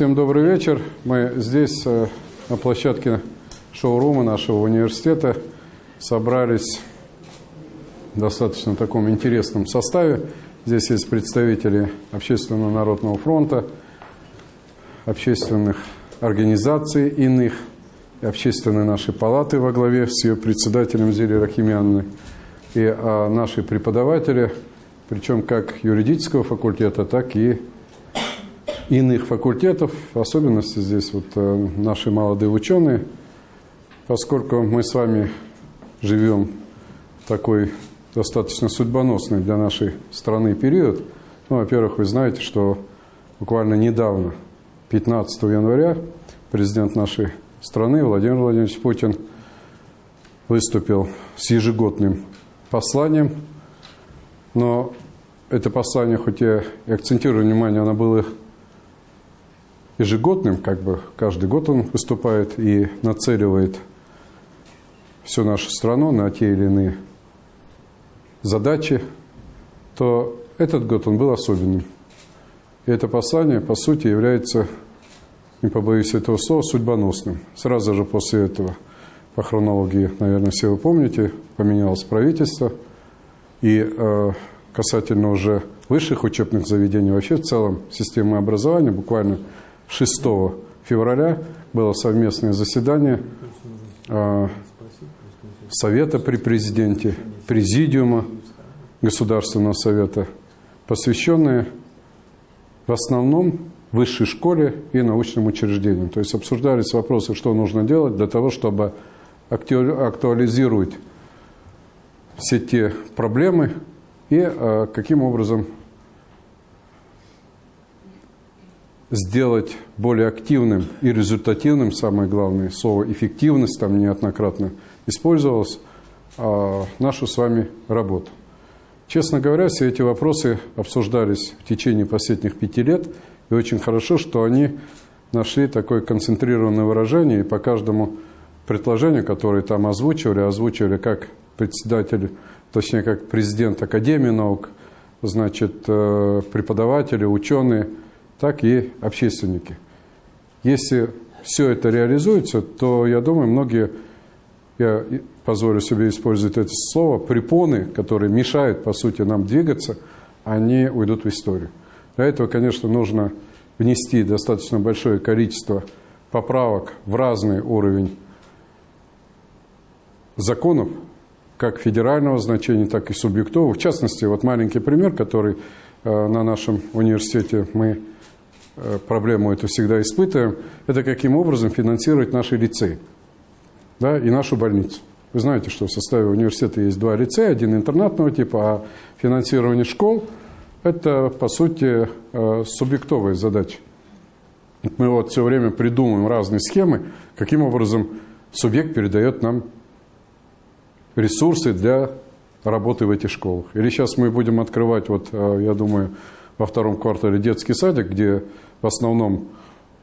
Всем добрый вечер. Мы здесь, э, на площадке шоурума нашего университета, собрались в достаточно таком интересном составе. Здесь есть представители Общественного народного фронта, общественных организаций иных, общественной нашей палаты во главе с ее председателем Зелей Рахимянной, и а, наши преподаватели, причем как юридического факультета, так и иных факультетов, особенности здесь вот э, наши молодые ученые, поскольку мы с вами живем в такой достаточно судьбоносный для нашей страны период. Ну, во-первых, вы знаете, что буквально недавно, 15 января, президент нашей страны Владимир Владимирович Путин выступил с ежегодным посланием, но это послание, хоть я и акцентирую внимание, оно было ежегодным, как бы каждый год он выступает и нацеливает всю нашу страну на те или иные задачи, то этот год он был особенным. И это послание, по сути, является, не побоюсь этого слова, судьбоносным. Сразу же после этого, по хронологии, наверное, все вы помните, поменялось правительство. И э, касательно уже высших учебных заведений, вообще в целом системы образования, буквально 6 февраля было совместное заседание а, Совета при президенте, Президиума Государственного Совета, посвященное в основном высшей школе и научным учреждениям. То есть обсуждались вопросы, что нужно делать для того, чтобы актуализировать все те проблемы и а, каким образом сделать более активным и результативным, самое главное, слово «эффективность» там неоднократно использовалось, а, нашу с вами работу. Честно говоря, все эти вопросы обсуждались в течение последних пяти лет, и очень хорошо, что они нашли такое концентрированное выражение, и по каждому предложению, которое там озвучивали, озвучивали как председатель, точнее, как президент Академии наук, значит, э, преподаватели, ученые – так и общественники. Если все это реализуется, то, я думаю, многие, я позволю себе использовать это слово, препоны, которые мешают, по сути, нам двигаться, они уйдут в историю. Для этого, конечно, нужно внести достаточно большое количество поправок в разный уровень законов, как федерального значения, так и субъектового. В частности, вот маленький пример, который э, на нашем университете мы проблему эту всегда испытываем, это каким образом финансировать наши лицеи да, и нашу больницу. Вы знаете, что в составе университета есть два лицея, один интернатного типа, а финансирование школ – это, по сути, э, субъектовая задача. Мы вот все время придумываем разные схемы, каким образом субъект передает нам ресурсы для работы в этих школах. Или сейчас мы будем открывать, вот, э, я думаю, во втором квартале детский садик, где в основном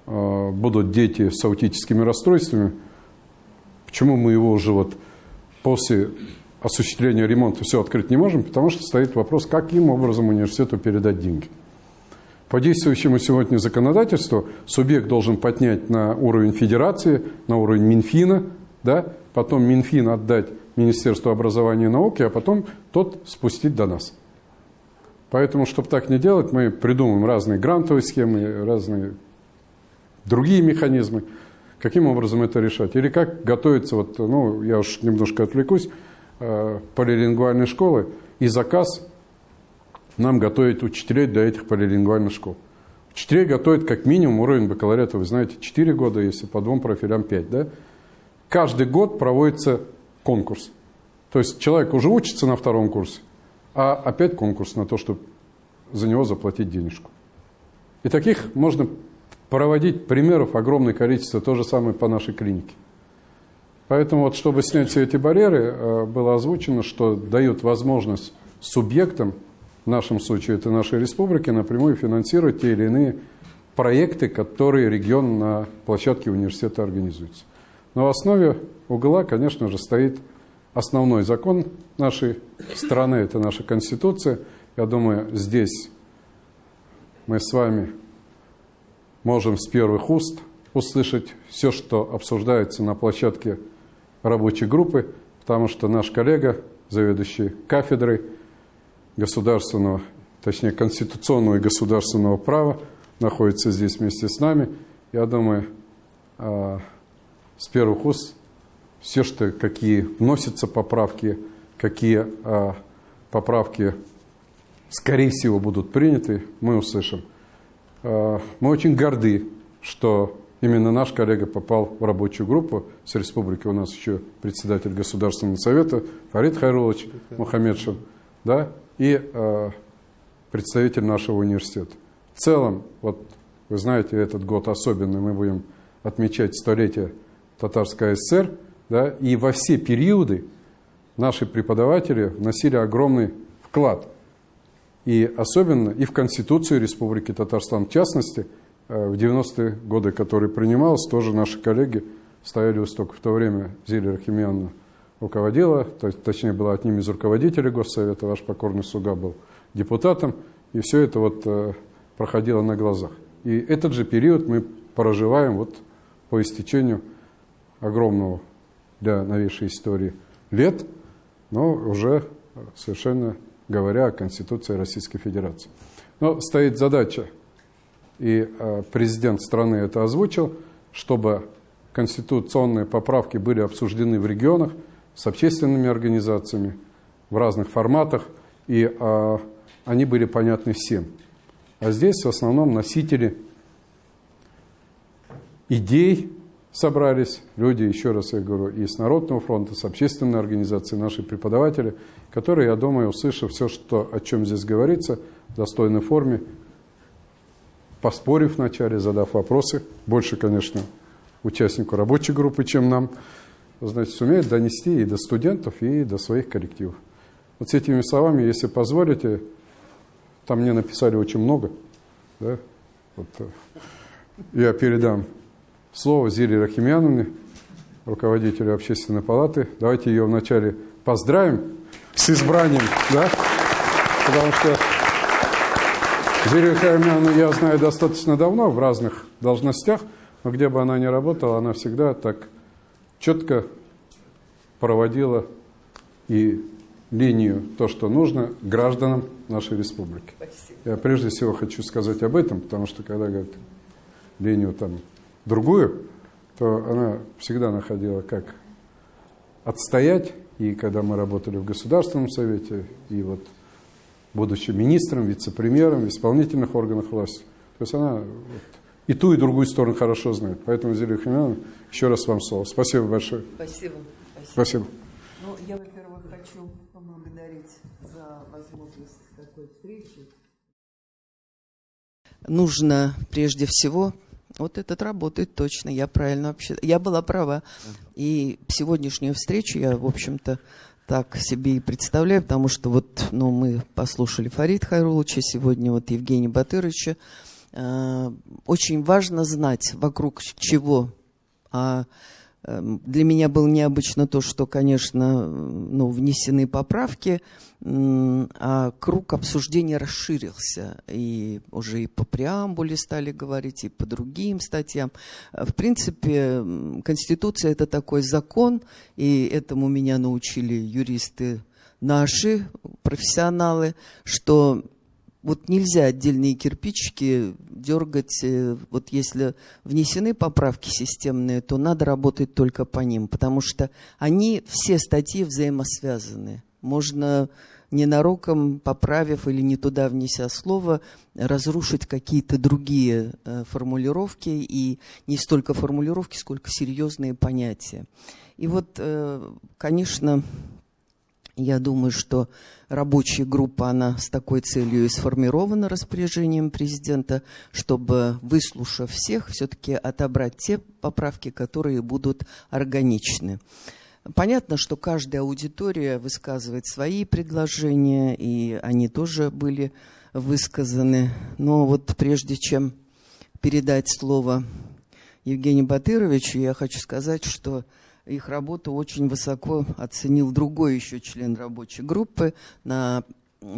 э, будут дети с аутическими расстройствами. Почему мы его уже вот после осуществления ремонта все открыть не можем? Потому что стоит вопрос, каким образом университету передать деньги. По действующему сегодня законодательству субъект должен поднять на уровень федерации, на уровень Минфина, да, потом Минфин отдать Министерству образования и науки, а потом тот спустить до нас. Поэтому, чтобы так не делать, мы придумаем разные грантовые схемы, разные другие механизмы, каким образом это решать. Или как готовиться, вот, ну, я уж немножко отвлекусь, э, полилингвальной школы и заказ нам готовить учителей для этих полилингвальных школ. Учителей готовят как минимум уровень бакалавриата, вы знаете, 4 года, если по двум профилям 5. Да? Каждый год проводится конкурс. То есть человек уже учится на втором курсе, а опять конкурс на то, чтобы за него заплатить денежку. И таких можно проводить примеров огромное количество, то же самое по нашей клинике. Поэтому вот, чтобы снять все эти барьеры, э, было озвучено, что дают возможность субъектам, в нашем случае это нашей республики, напрямую финансировать те или иные проекты, которые регион на площадке университета организуется. Но в основе угла, конечно же, стоит основной закон нашей страны, это наша Конституция. Я думаю, здесь мы с вами можем с первых уст услышать все, что обсуждается на площадке рабочей группы, потому что наш коллега, заведующий кафедрой государственного, точнее конституционного и государственного права, находится здесь вместе с нами. Я думаю, а, с первых уст все, что какие вносятся поправки, какие а, поправки, скорее всего, будут приняты, мы услышим. А, мы очень горды, что именно наш коллега попал в рабочую группу с республики. У нас еще председатель Государственного совета Фарид Хайрулович Мухаммедшин, да, и э, представитель нашего университета. В целом, вот вы знаете, этот год особенный, мы будем отмечать столетие Татарской ССР, да, и во все периоды наши преподаватели вносили огромный вклад. И особенно и в Конституцию Республики Татарстан, в частности, э, в 90-е годы, которые принималась, тоже наши коллеги стояли у стока. В то время Зилия Рахимьяновна руководила, то точнее, была одним из руководителей Госсовета, ваш покорный слуга был депутатом, и все это вот э, проходило на глазах. И этот же период мы проживаем вот по истечению огромного для новейшей истории лет, но уже совершенно говоря о Конституции Российской Федерации. Но стоит задача, и э, президент страны это озвучил, чтобы конституционные поправки были обсуждены в регионах с общественными организациями в разных форматах, и э, они были понятны всем. А здесь в основном носители идей собрались люди, еще раз я говорю, и с Народного фронта, с общественной организацией, наши преподаватели, которые, я думаю, услышав все, что, о чем здесь говорится, в достойной форме, поспорив вначале, задав вопросы, больше, конечно, участнику рабочей группы, чем нам, значит, сумеют донести и до студентов, и до своих коллективов. Вот с этими словами, если позволите, там мне написали очень много, да, вот, э, я передам слово Зиле Рахимяновне, руководителю общественной палаты. Давайте ее вначале поздравим с избранием, да? Потому что Зилию Рахимяновну я знаю достаточно давно в разных должностях, но где бы она ни работала, она всегда так четко проводила и линию, то, что нужно гражданам нашей республики. Спасибо. Я прежде всего хочу сказать об этом, потому что когда говорят линию там другую, то она всегда находила, как отстоять. И когда мы работали в Государственном Совете, и вот будучи министром, вице-премьером в исполнительных органах власти, то есть она вот, и ту, и другую сторону хорошо знает. Поэтому, Зелия Химяновна, еще раз вам слово. Спасибо большое. Спасибо. Спасибо. Спасибо. Ну, я, во-первых, хочу поблагодарить за возможность такой встречи. Нужно прежде всего вот этот работает точно, я правильно вообще, я была права. И сегодняшнюю встречу я, в общем-то, так себе и представляю, потому что вот, ну, мы послушали Фарид Хайруловича, сегодня вот Евгения Батыровича. Э, очень важно знать, вокруг чего а для меня было необычно то, что, конечно, ну, внесены поправки, а круг обсуждения расширился. И уже и по преамбуле стали говорить, и по другим статьям. В принципе, Конституция – это такой закон, и этому меня научили юристы наши, профессионалы, что вот нельзя отдельные кирпичики дергать. Э, вот если внесены поправки системные, то надо работать только по ним, потому что они, все статьи взаимосвязаны. Можно ненароком, поправив или не туда внеся слово, разрушить какие-то другие э, формулировки, и не столько формулировки, сколько серьезные понятия. И вот, э, конечно, я думаю, что рабочая группа, она с такой целью и сформирована распоряжением президента, чтобы, выслушав всех, все-таки отобрать те поправки, которые будут органичны. Понятно, что каждая аудитория высказывает свои предложения, и они тоже были высказаны. Но вот прежде чем передать слово Евгению Батыровичу, я хочу сказать, что их работу очень высоко оценил другой еще член рабочей группы. На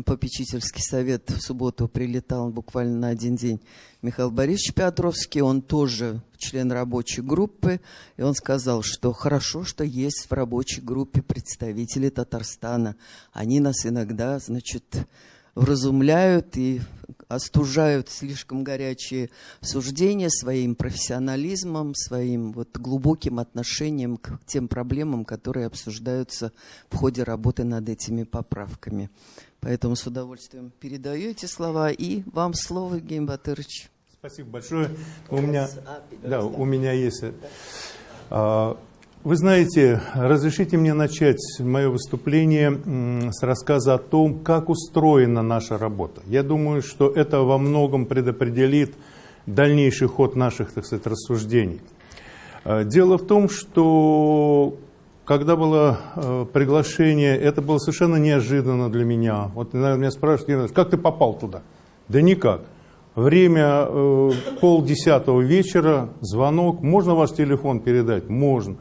попечительский совет в субботу прилетал буквально на один день Михаил Борисович Петровский, он тоже член рабочей группы, и он сказал, что хорошо, что есть в рабочей группе представители Татарстана. Они нас иногда, значит, вразумляют и остужают слишком горячие суждения своим профессионализмом, своим вот глубоким отношением к тем проблемам, которые обсуждаются в ходе работы над этими поправками. Поэтому с удовольствием передаю эти слова. И вам слово, Евгений Батырович. Спасибо большое. У меня, да, у меня есть... Вы знаете, разрешите мне начать мое выступление с рассказа о том, как устроена наша работа. Я думаю, что это во многом предопределит дальнейший ход наших, так сказать, рассуждений. А, дело в том, что когда было э, приглашение, это было совершенно неожиданно для меня. Вот наверное, меня спрашивают, как ты попал туда? Да никак. Время э, полдесятого вечера, звонок. Можно ваш телефон передать? Можно.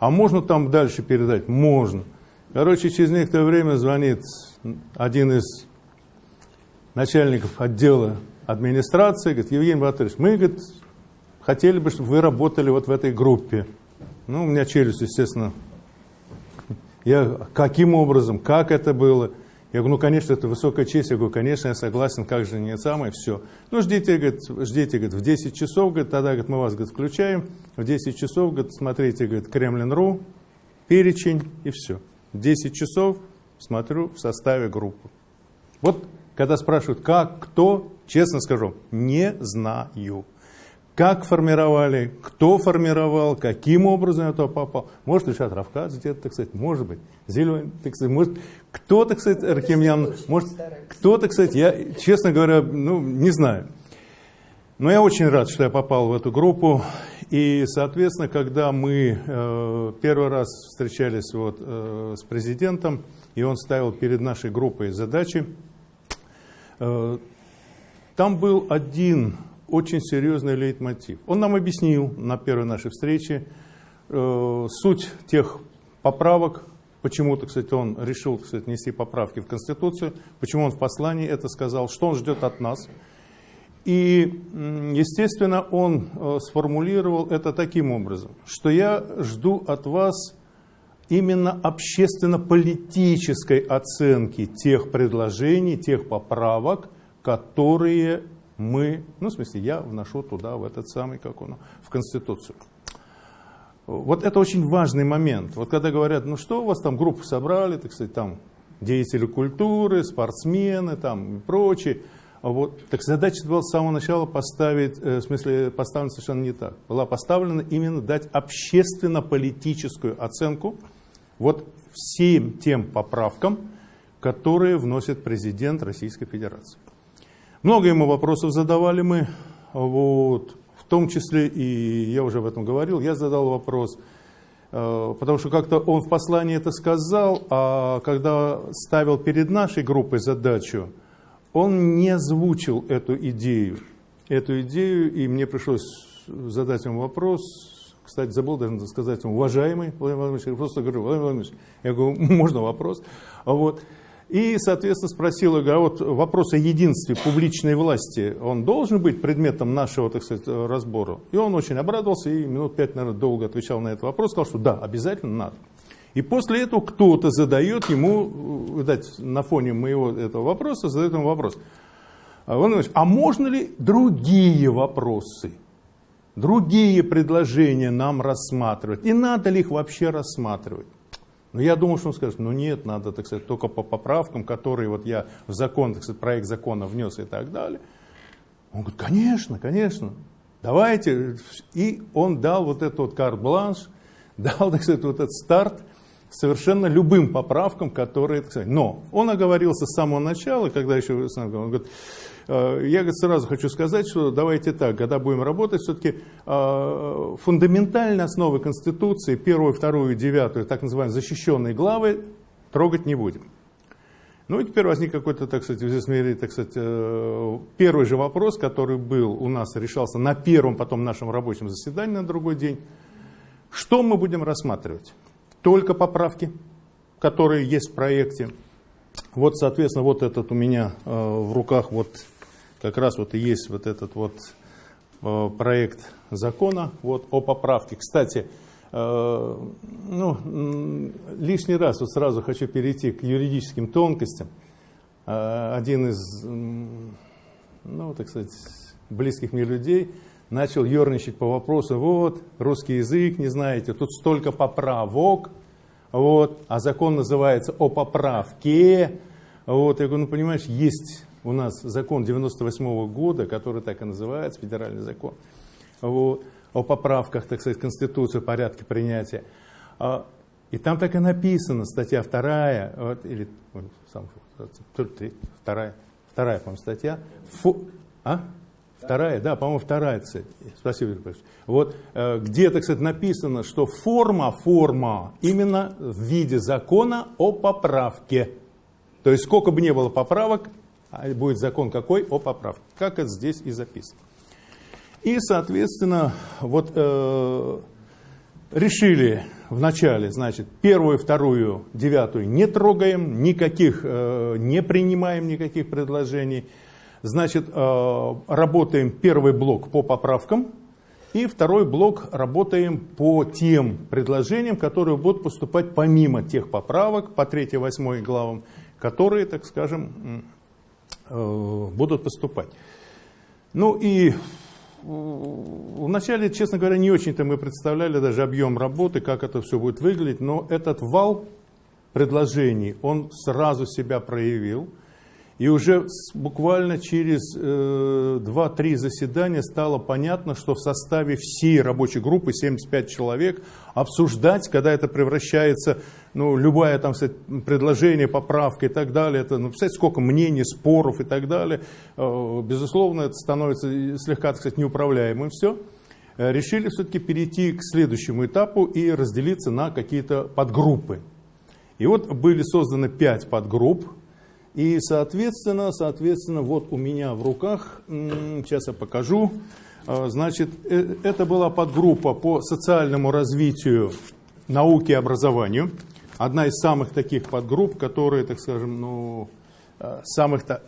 А можно там дальше передать? Можно. Короче, через некоторое время звонит один из начальников отдела администрации, говорит, Евгений Батырович, мы говорит, хотели бы, чтобы вы работали вот в этой группе. Ну, у меня челюсть, естественно, я, каким образом, как это было? Я говорю, ну, конечно, это высокая честь. Я говорю, конечно, я согласен, как же не самое, все. Ну, ждите, говорит, ждите, говорит, в 10 часов, говорит, тогда, говорит, мы вас, говорит, включаем. В 10 часов, говорит, смотрите, говорит, Кремлин.ру, перечень и все. В 10 часов смотрю в составе группы. Вот, когда спрашивают, как, кто, честно скажу, не знаю как формировали, кто формировал, каким образом это попал. Может, Ильшат Равкадзе где-то, так сказать, может быть, Зеленый, так сказать, может, кто, так сказать, Архимьян, может, кто, так сказать, я, честно говоря, ну, не знаю. Но я очень рад, что я попал в эту группу. И, соответственно, когда мы э, первый раз встречались вот, э, с президентом, и он ставил перед нашей группой задачи, э, там был один очень серьезный лейтмотив. Он нам объяснил на первой нашей встрече э, суть тех поправок, почему, так сказать, он решил, так сказать, нести поправки в Конституцию, почему он в послании это сказал, что он ждет от нас. И, естественно, он э, сформулировал это таким образом, что я жду от вас именно общественно-политической оценки тех предложений, тех поправок, которые мы, ну, в смысле, я вношу туда, в этот самый, как он, в Конституцию. Вот это очень важный момент. Вот когда говорят, ну что у вас там группу собрали, так сказать, там деятели культуры, спортсмены там и прочие. Вот. Так задача была с самого начала поставить, э, в смысле, поставлена совершенно не так. Была поставлена именно дать общественно-политическую оценку вот всем тем поправкам, которые вносит президент Российской Федерации. Много ему вопросов задавали мы, вот, в том числе, и я уже об этом говорил, я задал вопрос, э, потому что как-то он в послании это сказал, а когда ставил перед нашей группой задачу, он не озвучил эту идею. Эту идею, и мне пришлось задать ему вопрос, кстати, забыл даже сказать ему, уважаемый Владимир Владимирович, я просто говорю, Владимир Владимирович, я говорю, можно вопрос? Вот. И, соответственно, спросил, а вот вопрос о единстве публичной власти, он должен быть предметом нашего, так сказать, разбора? И он очень обрадовался и минут пять, наверное, долго отвечал на этот вопрос, сказал, что да, обязательно надо. И после этого кто-то задает ему, видать, на фоне моего этого вопроса, задает ему вопрос. Владимир а можно ли другие вопросы, другие предложения нам рассматривать? И надо ли их вообще рассматривать? Но я думал, что он скажет, ну нет, надо, так сказать, только по поправкам, которые вот я в закон, так сказать, проект закона внес и так далее. Он говорит, конечно, конечно, давайте. И он дал вот этот вот карт-бланш, дал, так сказать, вот этот старт совершенно любым поправкам, которые, но он оговорился с самого начала, когда еще, он говорит, Э, я сразу хочу сказать, что давайте так, когда будем работать, все-таки э, фундаментальные основы Конституции, первую, вторую, девятую, так называемые защищенные главы, трогать не будем. Ну и теперь возник какой-то, так сказать, в мире, так сказать, э, первый же вопрос, который был у нас, решался на первом, потом нашем рабочем заседании на другой день. Что мы будем рассматривать? Только поправки, которые есть в проекте, Вот, соответственно, вот этот у меня э, в руках вот как раз вот и есть вот этот вот э, проект закона вот о поправке. Кстати, э, ну, лишний раз вот сразу хочу перейти к юридическим тонкостям. Один из, ну, так сказать, близких мне людей начал ерничать по вопросу, вот, русский язык не знаете, тут столько поправок, вот, а закон называется о поправке. Вот, я говорю, ну понимаешь, есть у нас закон 98 -го года, который так и называется, федеральный закон, вот, о поправках, так сказать, Конституции, порядке принятия. А, и там так и написано, статья вторая, вот, или сам, вторая, вторая, по-моему, статья. Фу, а? Вторая, да, по-моему, вторая, кстати. Спасибо, Юрий Вот э, где, так сказать, написано, что форма, форма именно в виде закона о поправке. То есть сколько бы ни было поправок, а будет закон какой о поправке. Как это здесь и записано. И, соответственно, вот э, решили вначале, значит, первую, вторую, девятую не трогаем, никаких, э, не принимаем никаких предложений. Значит, э, работаем первый блок по поправкам, и второй блок работаем по тем предложениям, которые будут поступать помимо тех поправок по 3-8 главам, которые, так скажем, э, будут поступать. Ну и вначале, честно говоря, не очень-то мы представляли даже объем работы, как это все будет выглядеть, но этот вал предложений, он сразу себя проявил. И уже буквально через э, 2-3 заседания стало понятно, что в составе всей рабочей группы, 75 человек, обсуждать, когда это превращается, ну, любое там, кстати, предложение, поправка и так далее, это, ну, представляете, сколько мнений, споров и так далее, э, безусловно, это становится слегка, так сказать, неуправляемым все. Э, решили все-таки перейти к следующему этапу и разделиться на какие-то подгруппы. И вот были созданы 5 подгрупп, и, соответственно, соответственно, вот у меня в руках, сейчас я покажу, а, значит, э, это была подгруппа по социальному развитию науки и образованию. Одна из самых таких подгрупп, которые, так скажем, ну, а, самых-то,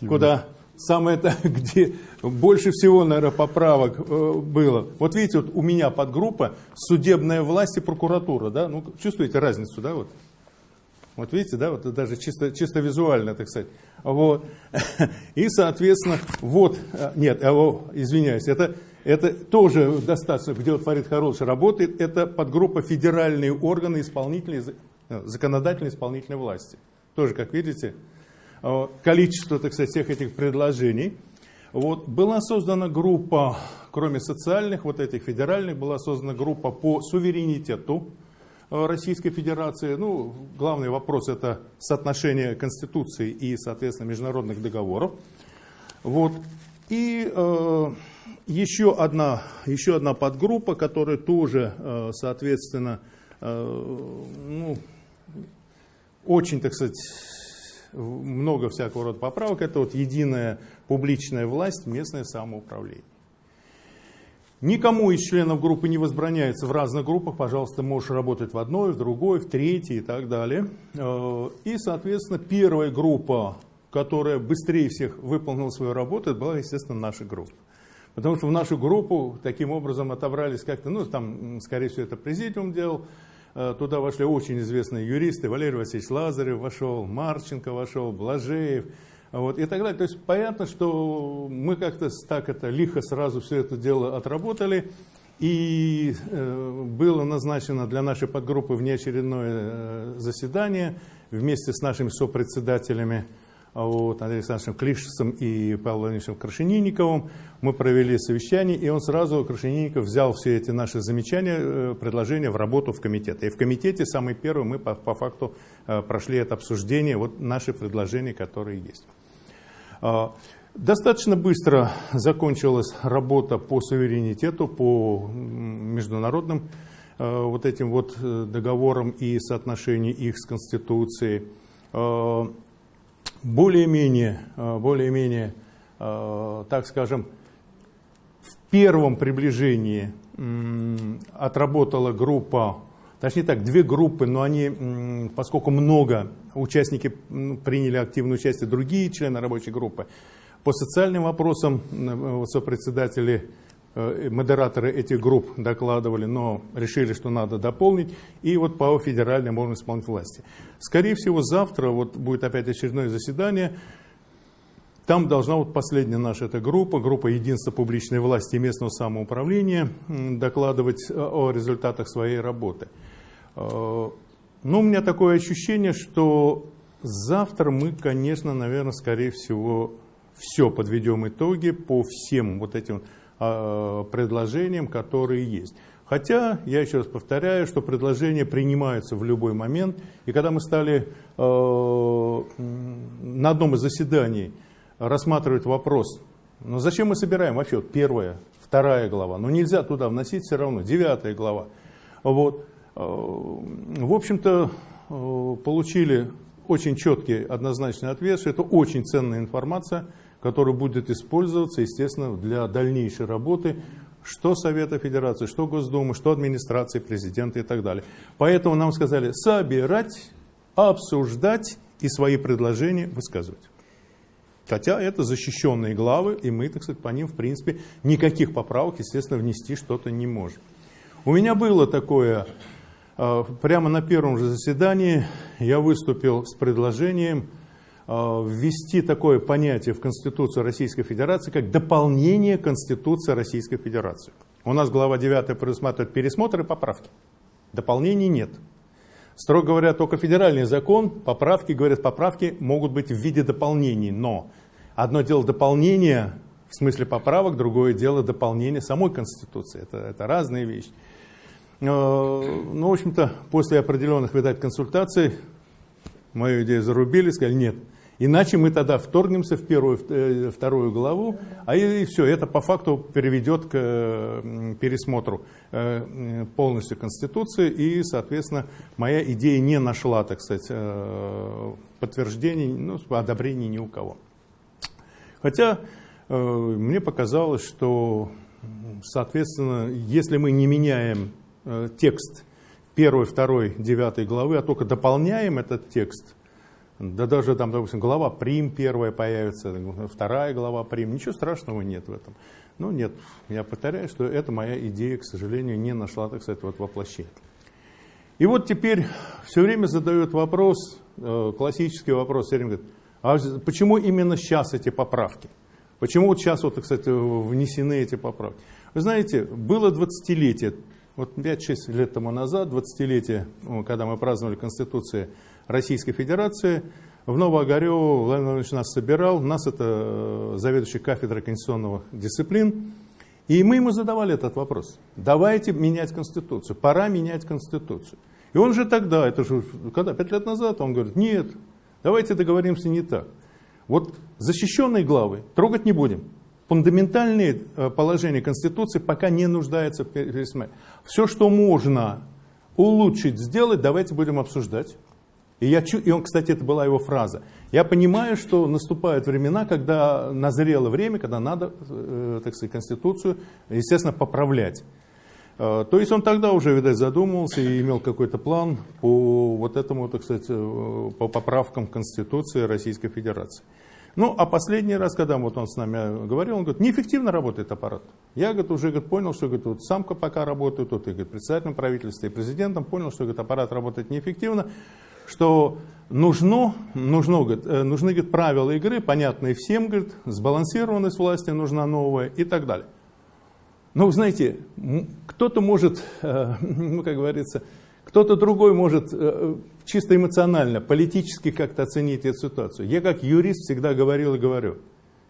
куда самое-то, где больше всего, наверное, поправок э, было. Вот видите, вот у меня подгруппа судебная власть и прокуратура, да, ну, чувствуете разницу, да, вот? Вот видите, да, вот даже чисто, чисто визуально, так сказать. Вот. И, соответственно, вот, э, нет, извиняюсь, это, это тоже достаточно, где вот Фарид Харош работает, это подгруппа федеральные органы исполнительной, э, законодательной исполнительной власти. Тоже, как видите, количество, так сказать, всех этих предложений. Вот. Была создана группа, кроме социальных, вот этих федеральных, была создана группа по суверенитету, Э, Российской Федерации. Ну, главный вопрос это соотношение Конституции и, соответственно, международных договоров. Вот. И э, еще, одна, еще одна подгруппа, которая тоже, э, соответственно, э, ну, очень, так сказать, много всякого рода поправок. Это вот единая публичная власть, местное самоуправление. Никому из членов группы не возбраняется в разных группах, пожалуйста, можешь работать в одной, в другой, в третьей и так далее. Э, и, соответственно, первая группа, которая быстрее всех выполнила свою работу, была, естественно, наша группа. Потому что в нашу группу таким образом отобрались как-то, ну, там, скорее всего, это президиум делал, э, Туда вошли очень известные юристы, Валерий Васильевич Лазарев вошел, Марченко вошел, Блажеев, вот, и так далее. То есть понятно, что мы как-то так это лихо сразу все это дело отработали. И э, было назначено для нашей подгруппы внеочередное э, заседание вместе с нашими сопредседателями вот, Андреем Александровичем Клишесом и Павлом Владимировичем Крашенинниковым. Мы провели совещание, и он сразу, Крашенинников, взял все эти наши замечания, э, предложения в работу в комитет. И в комитете самый первый мы по, по факту э, прошли это обсуждение, вот наши предложения, которые есть. А, достаточно быстро закончилась работа по суверенитету, по международным а, вот этим вот э, договорам и соотношению их с Конституцией. А, более-менее, более-менее, так скажем, в первом приближении отработала группа точнее так, две группы, но они, поскольку много участники приняли активное участие, другие члены рабочей группы, по социальным вопросам сопредседатели Э, модераторы этих групп докладывали, но решили, что надо дополнить. И вот по федеральным органам исполнительной власти. Скорее всего, завтра вот будет опять очередное заседание. Там должна вот последняя наша эта группа, группа Единства публичной власти и местного самоуправления, докладывать о результатах своей работы. Э, но у меня такое ощущение, что завтра мы, конечно, наверное, скорее всего, все подведем итоги по всем вот этим Э, предложениям, которые есть. Хотя, я еще раз повторяю, что предложения принимаются в любой момент. И когда мы стали э, на одном из заседаний рассматривать вопрос, ну зачем мы собираем вообще вот первая, вторая глава, ну нельзя туда вносить все равно, девятая глава. Вот. Э, в общем-то, э, получили очень четкий однозначный ответ, что это очень ценная информация, который будет использоваться, естественно, для дальнейшей работы что Совета Федерации, что Госдумы, что администрации, президента и так далее. Поэтому нам сказали собирать, обсуждать и свои предложения высказывать. Хотя это защищенные главы, и мы, так сказать, по ним, в принципе, никаких поправок, естественно, внести что-то не можем. У меня было такое, прямо на первом же заседании я выступил с предложением Э, ввести такое понятие в Конституцию Российской Федерации, как дополнение Конституции Российской Федерации. У нас глава 9 предусматривает пересмотр и поправки. Дополнений нет. Строго говоря, только федеральный закон, поправки, говорят, поправки могут быть в виде дополнений, но одно дело дополнение в смысле поправок, другое дело дополнение самой Конституции. Это, это разные вещи. Э, ну, в общем-то, после определенных, видать, консультаций, мою идею зарубили, сказали, нет, Иначе мы тогда вторгнемся в первую, э, вторую главу, а и, и все, это по факту приведет к пересмотру э, полностью Конституции, и, соответственно, моя идея не нашла, так сказать, подтверждений, ну, одобрений ни у кого. Хотя мне показалось, что, соответственно, если мы не меняем текст первой, второй, девятой главы, а только дополняем этот текст – да даже там, допустим, глава прим первая появится, вторая глава прим, ничего страшного нет в этом. Ну нет, я повторяю, что это моя идея, к сожалению, не нашла, так сказать, вот воплощения. И вот теперь все время задают вопрос, э, классический вопрос, все время говорят, а почему именно сейчас эти поправки? Почему вот сейчас, вот, кстати, внесены эти поправки? Вы знаете, было 20-летие, вот 5-6 лет тому назад, 20-летие, когда мы праздновали Конституцию Российской Федерации. В Новоогарево Владимир Владимирович нас собирал, нас это э, заведующий кафедрой конституционных дисциплин. И мы ему задавали этот вопрос. Давайте менять Конституцию, пора менять Конституцию. И он же тогда, это же когда, пять лет назад, он говорит, нет, давайте договоримся не так. Вот защищенные главы трогать не будем. Фундаментальные э, положения Конституции пока не нуждаются в пересмотре. Все, что можно улучшить, сделать, давайте будем обсуждать. И, я, и он, кстати, это была его фраза. Я понимаю, что наступают времена, когда назрело время, когда надо, э, так сказать, Конституцию, естественно, поправлять. Э, то есть он тогда уже, видать, задумывался и имел какой-то план по вот этому, так сказать, по поправкам Конституции Российской Федерации. Ну, а последний раз, когда вот он с нами говорил, он говорит, неэффективно работает аппарат. Я говорит, уже говорит, понял, что говорит, вот самка пока работает, тут и говорит, председателем правительства и президентом, понял, что говорит, аппарат работает неэффективно что нужно, нужно, говорит, э, нужны говорит, правила игры, понятные всем, говорит, сбалансированность власти нужна новая и так далее. Но, знаете, кто-то может, э, ну, как говорится, кто-то другой может э, чисто эмоционально, политически как-то оценить эту ситуацию. Я как юрист всегда говорил и говорю,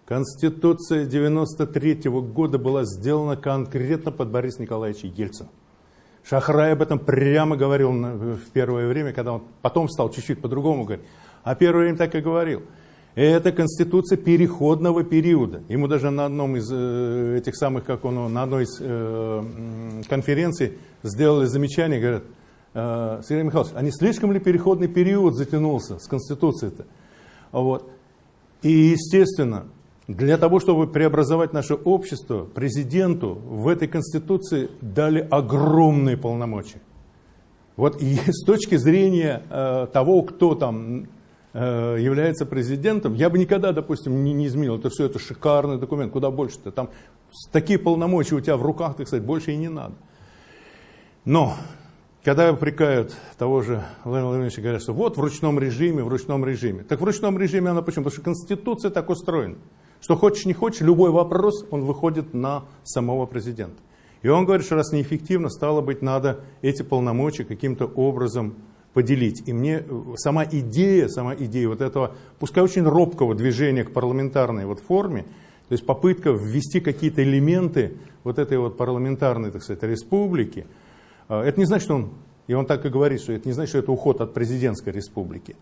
Конституция 93 -го года была сделана конкретно под Бориса Николаевича Ельцина. Шахрай об этом прямо говорил в первое время, когда он потом стал чуть-чуть по-другому говорить. А первое время так и говорил. Это конституция переходного периода. Ему даже на одном из э, этих самых, как он, на одной из э, конференций сделали замечание, говорят, э, Сергей Михайлович, а не слишком ли переходный период затянулся с конституцией-то? Вот. И естественно, для того, чтобы преобразовать наше общество, президенту в этой Конституции дали огромные полномочия. Вот и с точки зрения э, того, кто там э, является президентом, я бы никогда, допустим, не, не изменил. Это все это шикарный документ, куда больше-то. Там такие полномочия у тебя в руках, так сказать, больше и не надо. Но когда упрекают того же Владимира Владимировича, говорят, что вот в ручном режиме, в ручном режиме. Так в ручном режиме она почему? Потому что Конституция так устроена. Что хочешь, не хочешь, любой вопрос, он выходит на самого президента. И он говорит, что раз неэффективно, стало быть, надо эти полномочия каким-то образом поделить. И мне сама идея, сама идея вот этого, пускай очень робкого движения к парламентарной вот форме, то есть попытка ввести какие-то элементы вот этой вот парламентарной, так сказать, республики, это не значит, что он, и он так и говорит, что это не значит, что это уход от президентской республики.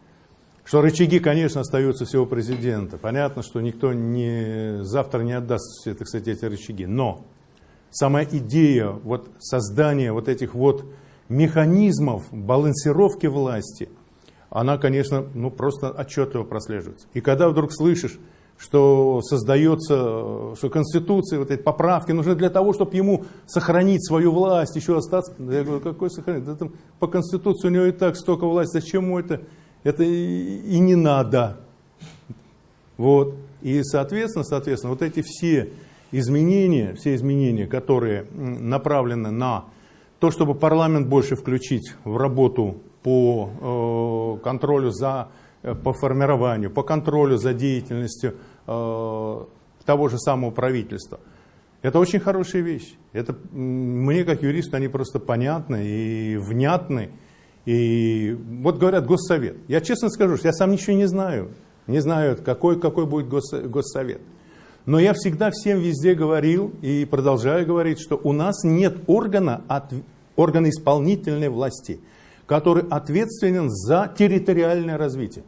Что рычаги, конечно, остаются всего президента. Понятно, что никто не, завтра не отдаст все, так сказать, эти рычаги. Но сама идея вот создания вот этих вот механизмов балансировки власти, она, конечно, ну, просто отчетливо прослеживается. И когда вдруг слышишь, что создается, что Конституция, вот эти поправки нужны для того, чтобы ему сохранить свою власть, еще остаться. Я говорю, какой сохранить? Да там по Конституции у него и так столько власти, зачем ему это? Это и не надо. Вот. И, соответственно, соответственно, вот эти все изменения, все изменения, которые направлены на то, чтобы парламент больше включить в работу по э, контролю за, по формированию, по контролю за деятельностью э, того же самого правительства. Это очень хорошая вещь. Это, мне, как юристу, они просто понятны и внятны. И вот говорят Госсовет. Я честно скажу, что я сам ничего не знаю. Не знаю, какой, какой будет Госсовет. Но я всегда всем везде говорил и продолжаю говорить, что у нас нет органа, от, органа исполнительной власти, который ответственен за территориальное развитие.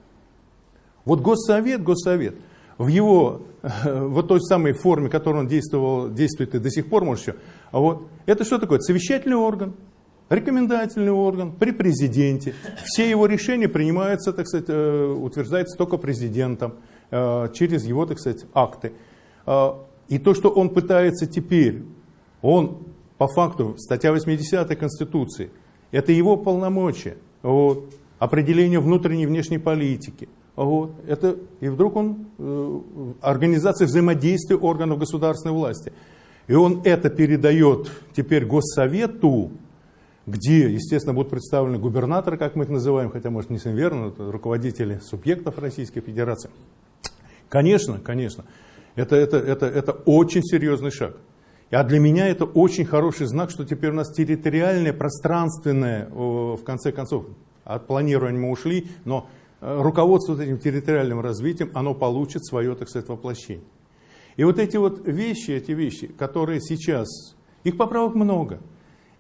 Вот Госсовет, Госсовет, в его вот той самой форме, в которой он действовал, действует и до сих пор, может еще, а вот, это что такое? Совещательный орган, рекомендательный орган при президенте. Все его решения принимаются, так сказать, э, утверждаются только президентом э, через его, так сказать, акты. А, и то, что он пытается теперь, он по факту, статья 80 Конституции, это его полномочия, вот, определение внутренней и внешней политики. Вот, это, и вдруг он, э, организация взаимодействия органов государственной власти. И он это передает теперь Госсовету, где, естественно, будут представлены губернаторы, как мы их называем, хотя, может, не совсем верно, это руководители субъектов Российской Федерации. Конечно, конечно. Это, это, это, это очень серьезный шаг. А для меня это очень хороший знак, что теперь у нас территориальное, пространственное, в конце концов, от планирования мы ушли, но э, руководство этим территориальным развитием, оно получит свое, так сказать, воплощение. И вот эти вот вещи, эти вещи, которые сейчас, их поправок много.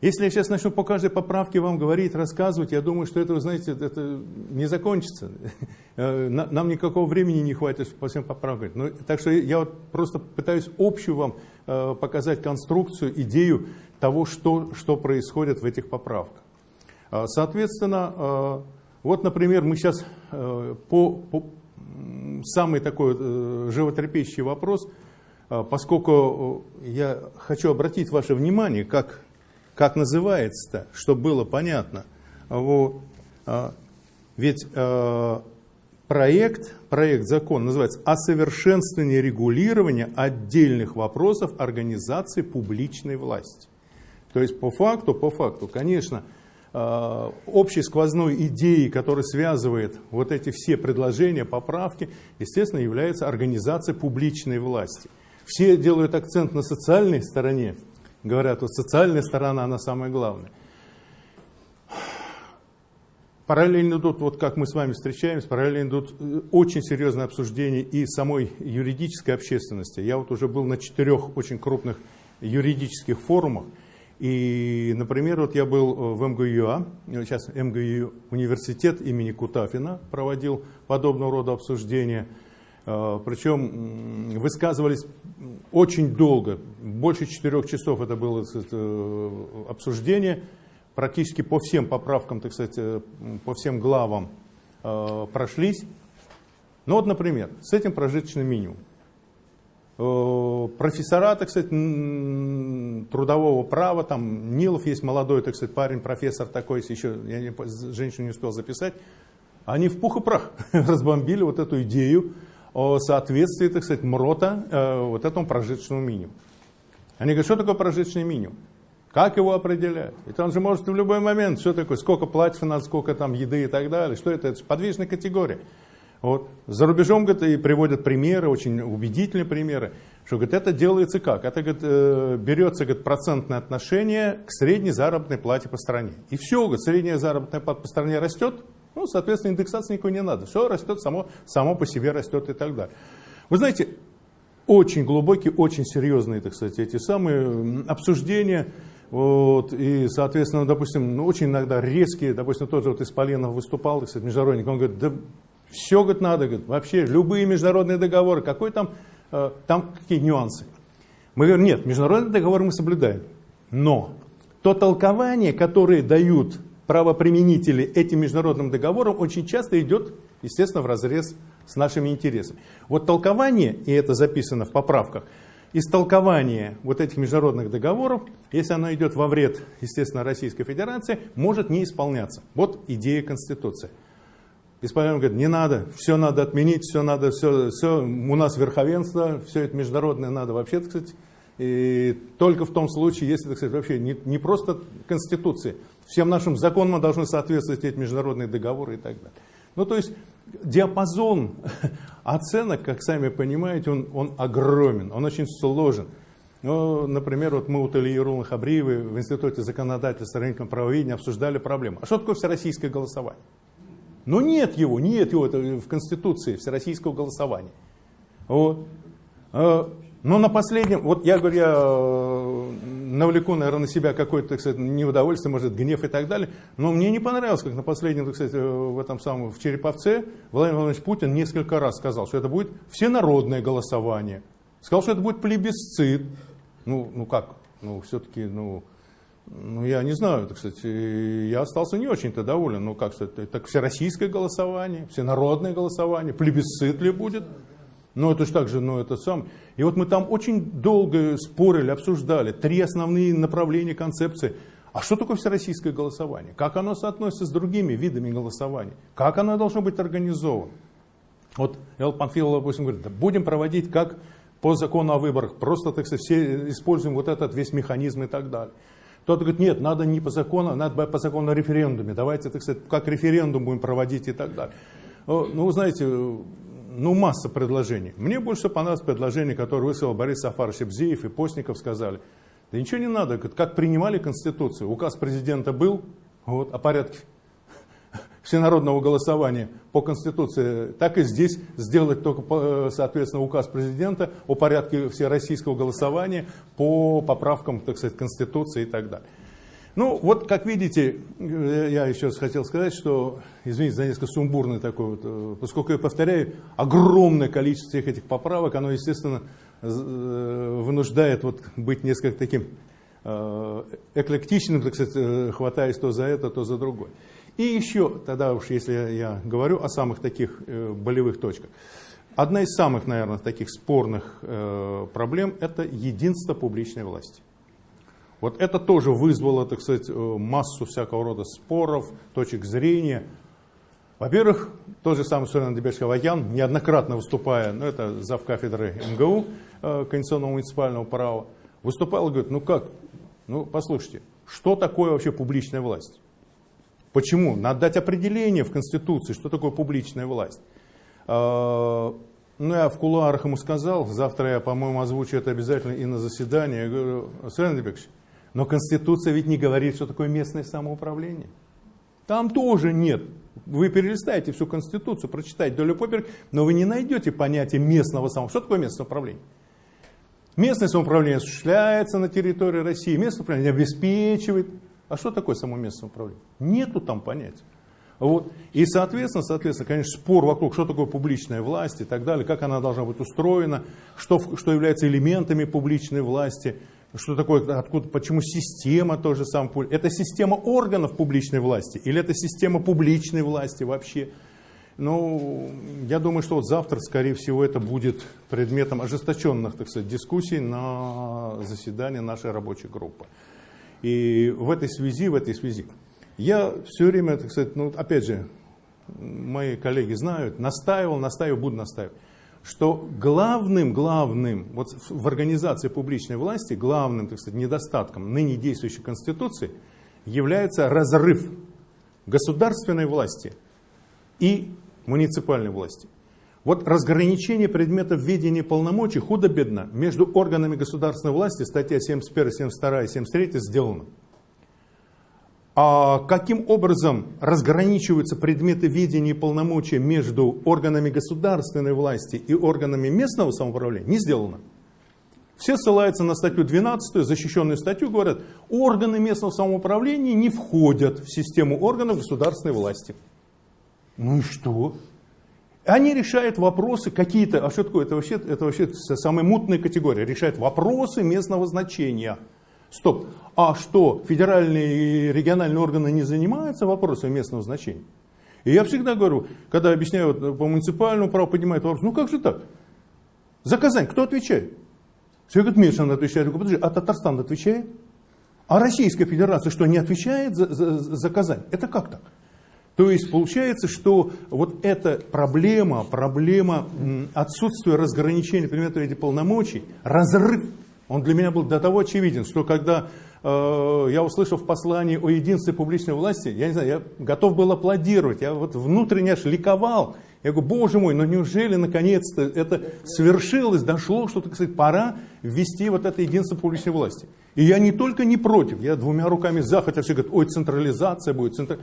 Если я сейчас начну по каждой поправке вам говорить, рассказывать, я думаю, что это, вы знаете, это не закончится. Э, нам никакого времени не хватит по всем поправкам. Ну, так что я вот просто пытаюсь общую вам показать конструкцию, идею того, что, что происходит в этих поправках. Э, соответственно, вот, например, мы сейчас по, по самый такой животрепещущий вопрос, поскольку я хочу обратить ваше внимание, как как называется-то, чтобы было понятно. Вот. Ведь проект, проект закон называется «О совершенствовании регулирования отдельных вопросов организации публичной власти». То есть по факту, по факту, конечно, а, общей сквозной идеей, которая связывает вот эти все предложения, поправки, естественно, является организация публичной власти. Все делают акцент на социальной стороне Говорят, вот социальная сторона, она самая главная. Параллельно идут, вот как мы с вами встречаемся, параллельно идут э, очень серьезные обсуждения и самой юридической общественности. Я вот уже был на четырех очень крупных юридических форумах. И, например, вот я был э, в МГУА, сейчас МГУ университет имени Кутафина проводил подобного рода обсуждения. Э, Причем высказывались очень долго, больше четырех часов это было обсуждение, практически по всем поправкам, так сказать, э, по всем главам э, прошлись. Ну вот, например, с этим прожиточным минимум. Профессора, так сказать, трудового права, там Нилов есть молодой, так сказать, парень, профессор такой, еще, я не, женщину не успел записать, они в пух и прах разбомбили вот эту идею о соответствии, так сказать, МРОТа э, вот этому прожиточному минимуму. Они говорят, что такое прожиточный минимум? Как его определять? Это он же может в любой момент, что такое, сколько платьев надо, сколько там еды и так далее. Что это? Это же подвижная категория. Вот. За рубежом говорит, и приводят примеры, очень убедительные примеры, что говорит, это делается как? Это говорит, э, берется говорит, процентное отношение к средней заработной плате по стране. И все, говорит, средняя заработная плата по стране растет, ну, соответственно, индексации никакой не надо. Все растет, само, само по себе растет и так далее. Вы знаете, очень глубокие, очень серьезные, так сказать, эти самые обсуждения. Вот, и, соответственно, допустим, ну, очень иногда резкие, допустим, тот же вот Исполенов выступал, сказать, международник, он говорит, да все, говорит, надо, говорит, вообще любые международные договоры, какой там, э, там какие нюансы. Мы говорим, нет, международные договоры мы соблюдаем, но то толкование, которое дают правоприменители этим международным договорам, очень часто идет, естественно, в разрез с нашими интересами. Вот толкование, и это записано в поправках, истолкование вот этих международных договоров, если оно идет во вред, естественно, Российской Федерации, может не исполняться. Вот идея Конституции. Исполняем говорит, не надо, все надо отменить, все надо, все, все, у нас верховенство, все это международное надо вообще, так сказать, и только в том случае, если, так сказать, вообще не, не просто Конституции, всем нашим законам должны соответствовать эти международные договоры и так далее. Ну, то есть диапазон оценок, как сами понимаете, он, он огромен, он очень сложен. Ну, например, вот мы у Талии Ерулы Хабриевой в Институте законодательства рыночного правоведения обсуждали проблему. А что такое всероссийское голосование? Ну нет его, нет его это в Конституции всероссийского голосования. Вот. А, но на последнем, вот я говорю, я э, навлеку, наверное, на себя какое-то, так сказать, неудовольствие, может, гнев и так далее, но мне не понравилось, как на последнем, так сказать, э, в этом самом, в Череповце Владимир Владимирович Путин несколько раз сказал, что это будет всенародное голосование. Сказал, что это будет плебисцит. Ну, ну как? Ну, все-таки, ну, ну, я не знаю, так сказать, я остался не очень-то доволен. Ну, как сказать, так всероссийское голосование, всенародное голосование, плебисцит ли будет? Ну, это же так же, ну, это сам. И вот мы там очень долго спорили, обсуждали три основные направления концепции. А что такое всероссийское голосование? Как оно соотносится с другими видами голосования? Как оно должно быть организовано? Вот Эл Панфилов, допустим, говорит, да будем проводить как по закону о выборах, просто, так сказать, все используем вот этот весь механизм и так далее. Кто-то говорит, нет, надо не по закону, надо по закону о референдуме, давайте, так сказать, как референдум будем проводить и так далее. Ну, вы знаете, ну, масса предложений. Мне больше понравилось предложение, которое высказал Борис Сафарович Бзеев и Постников сказали. Да ничего не надо, как принимали Конституцию. Указ президента был вот, о порядке всенародного голосования по Конституции, так и здесь сделать только, соответственно, указ президента о порядке всероссийского голосования по поправкам, так сказать, Конституции и так далее. Ну, вот, как видите, э, я еще раз хотел сказать, что, извините за несколько сумбурный такой вот, э, поскольку я повторяю, огромное количество всех этих поправок, оно, естественно, э, вынуждает вот быть несколько таким эклектичным, так сказать, хватаясь то за это, то за другое. И еще, тогда уж если я говорю о самых таких болевых точках, одна из самых, наверное, таких спорных проблем – это единство публичной власти. Вот это тоже вызвало, так сказать, э, массу всякого рода споров, точек зрения. Во-первых, тот же самый Сурен Дебеш-Хаваян, неоднократно выступая, ну это зав кафедры МГУ, э, Конституционного муниципального права, выступал и говорит, ну как, ну послушайте, что такое вообще публичная власть? Почему? Надо дать определение в Конституции, что такое публичная власть. Э, ну, я в кулуарах ему сказал, завтра я, по-моему, озвучу это обязательно и на заседании. Я говорю, Сурен Дебекович, но Конституция ведь не говорит, что такое местное самоуправление. Там тоже нет. Вы перелистаете всю Конституцию, прочитаете долю поперек, но вы не найдете понятие местного самоуправления. Что такое местное самоуправление? Местное самоуправление осуществляется на территории России, местное самоуправление обеспечивает. А что такое само местное самоуправление? Нету там понятия. Вот. И, соответственно, соответственно, конечно, спор вокруг, что такое публичная власть и так далее, как она должна быть устроена, что, что является элементами публичной власти – что такое, откуда, почему система тоже сам, это система органов публичной власти или это система публичной власти вообще? Ну, я думаю, что вот завтра, скорее всего, это будет предметом ожесточенных, так сказать, дискуссий на заседании нашей рабочей группы. И в этой связи, в этой связи, я все время, так сказать, ну, опять же, мои коллеги знают, настаивал, настаивал, буду настаивать, что главным, главным, вот в организации публичной власти, главным, так сказать, недостатком ныне действующей Конституции является разрыв государственной власти и муниципальной власти. Вот разграничение предметов ведения полномочий худо-бедно между органами государственной власти, статья 71, 72 и 73 сделано. А каким образом разграничиваются предметы ведения и полномочия между органами государственной власти и органами местного самоуправления, не сделано. Все ссылаются на статью 12, защищенную статью, говорят, органы местного самоуправления не входят в систему органов государственной власти. Ну и что? Они решают вопросы какие-то, а что такое, это вообще, это вообще самая мутная категория, решают вопросы местного значения. Стоп, а что, федеральные и региональные органы не занимаются вопросами местного значения? И я всегда говорю, когда объясняю по муниципальному праву, поднимают вопрос, ну как же так? За Казань кто отвечает? Все говорят, Мишин отвечает. Я говорю, подожди, а Татарстан отвечает? А Российская Федерация что, не отвечает за, за, за Казань? Это как так? То есть получается, что вот эта проблема, проблема отсутствия разграничения предметов этих полномочий, разрыв, он для меня был до того очевиден, что когда э, я услышал в послании о единстве публичной власти, я не знаю, я готов был аплодировать, я вот внутренне аж ликовал. Я говорю, боже мой, ну неужели наконец-то это свершилось, дошло, что, так сказать, пора ввести вот это единство публичной власти. И я не только не против, я двумя руками за, хотя все говорят, ой, централизация будет. Центр...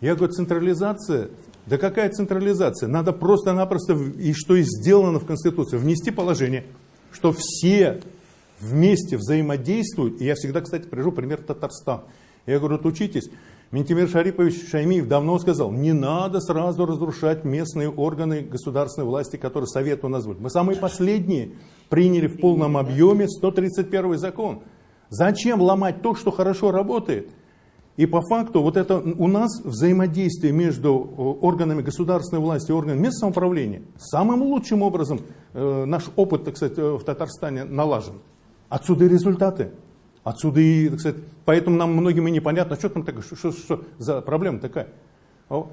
Я говорю, централизация? Да какая централизация? Надо просто-напросто, и что и сделано в Конституции, внести положение, что все вместе взаимодействуют. И я всегда, кстати, привожу пример Татарстан. Я говорю, вот учитесь. Ментимир Шарипович Шаймиев давно сказал, не надо сразу разрушать местные органы государственной власти, которые Совет у нас будет. Мы самые последние приняли в полном объеме 131 закон. Зачем ломать то, что хорошо работает? И по факту вот это у нас взаимодействие между э, органами государственной власти и органами местного самоуправления самым лучшим образом э, наш опыт, так сказать, э, в Татарстане налажен. Отсюда и результаты. Отсюда и, так сказать, поэтому нам многим и непонятно, что там такое, что, что, что за проблема такая. О,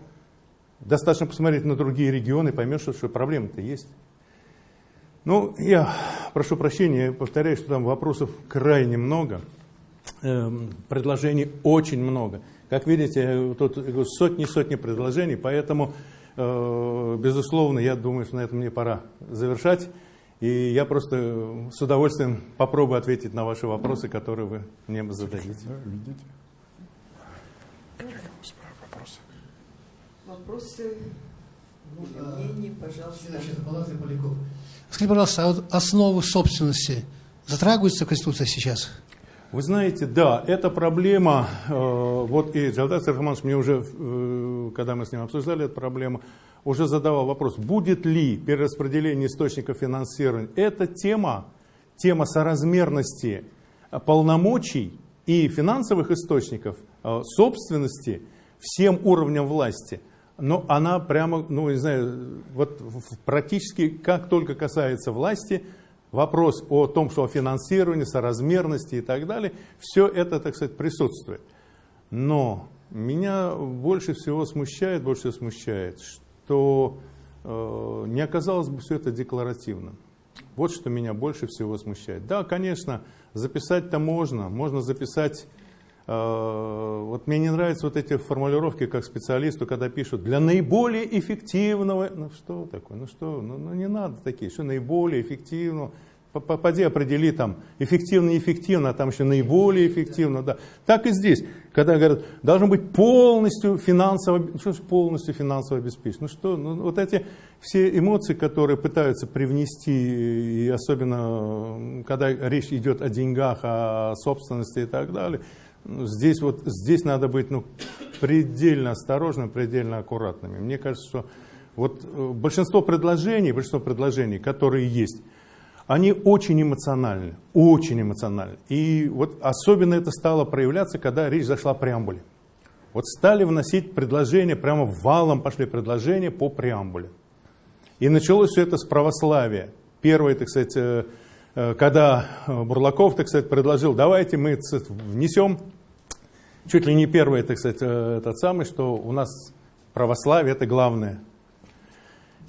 достаточно посмотреть на другие регионы, поймешь, что, что проблема-то есть. Ну, я прошу прощения, повторяю, что там вопросов крайне много. Эм, предложений очень много. Как видите, тут сотни-сотни предложений, поэтому, э, безусловно, я думаю, что на этом мне пора завершать. И я просто с удовольствием попробую ответить на ваши вопросы, которые вы мне зададите. Да, видите? Вопросы? Вопросы, мнения, пожалуйста. Скажите, пожалуйста, а вот основы собственности затрагиваются Конституция сейчас? Вы знаете, да, эта проблема, э, вот и Джалдат Сархаманович мне уже, э, когда мы с ним обсуждали эту проблему, уже задавал вопрос, будет ли перераспределение источников финансирования. Эта тема, тема соразмерности полномочий и финансовых источников, э, собственности всем уровням власти, но она прямо, ну не знаю, вот практически как только касается власти – вопрос о том, что о финансировании, соразмерности и так далее, все это, так сказать, присутствует. Но меня больше всего смущает, больше всего смущает, что э, не оказалось бы все это декларативным. Вот что меня больше всего смущает. Да, конечно, записать-то можно, можно записать э, вот мне не нравятся вот эти формулировки как специалисту, когда пишут для наиболее эффективного, ну что такое, ну что, ну, ну не надо такие, что наиболее эффективного, Попади, определи там эффективно, неэффективно, а там еще наиболее эффективно. Да. Так и здесь, когда говорят, должен быть полностью финансово, ну, что полностью финансово обеспечен. Ну что, ну, вот эти все эмоции, которые пытаются привнести, и особенно когда речь идет о деньгах, о собственности и так далее, ну, здесь, вот, здесь надо быть ну, предельно осторожным, предельно аккуратными. Мне кажется, что вот э, большинство предложений, большинство предложений, которые есть, они очень эмоциональны, очень эмоциональны. И вот особенно это стало проявляться, когда речь зашла о преамбуле. вот стали вносить предложения, прямо валом пошли предложения по преамбуле. И началось все это с православия. Первое, так сказать, э, э, когда Бурлаков, так сказать, предложил, давайте мы внесем, чуть ли не первое, так сказать, э, этот самый, что у нас православие это главное.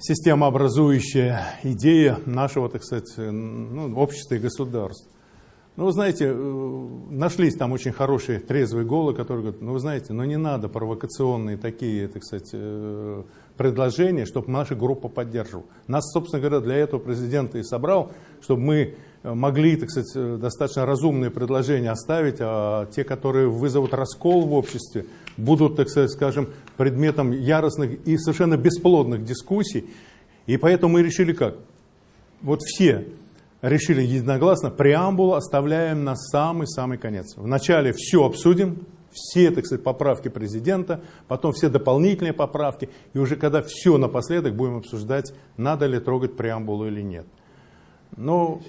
Системообразующая идея нашего, так сказать, ну, общества и государства. Ну, вы знаете, э, нашлись там очень хорошие трезвые голы, которые говорят, ну, вы знаете, ну не надо провокационные такие, так сказать, э, предложения, чтобы наша группа поддерживала. Нас, собственно говоря, для этого президент и собрал, чтобы мы могли, так сказать, достаточно разумные предложения оставить, а те, которые вызовут раскол в обществе, будут, так сказать, скажем, предметом яростных и совершенно бесплодных дискуссий. И поэтому мы решили как? Вот все решили единогласно, преамбулу оставляем на самый-самый конец. Вначале все обсудим, все, так сказать, поправки президента, потом все дополнительные поправки, и уже когда все напоследок будем обсуждать, надо ли трогать преамбулу или нет. Но,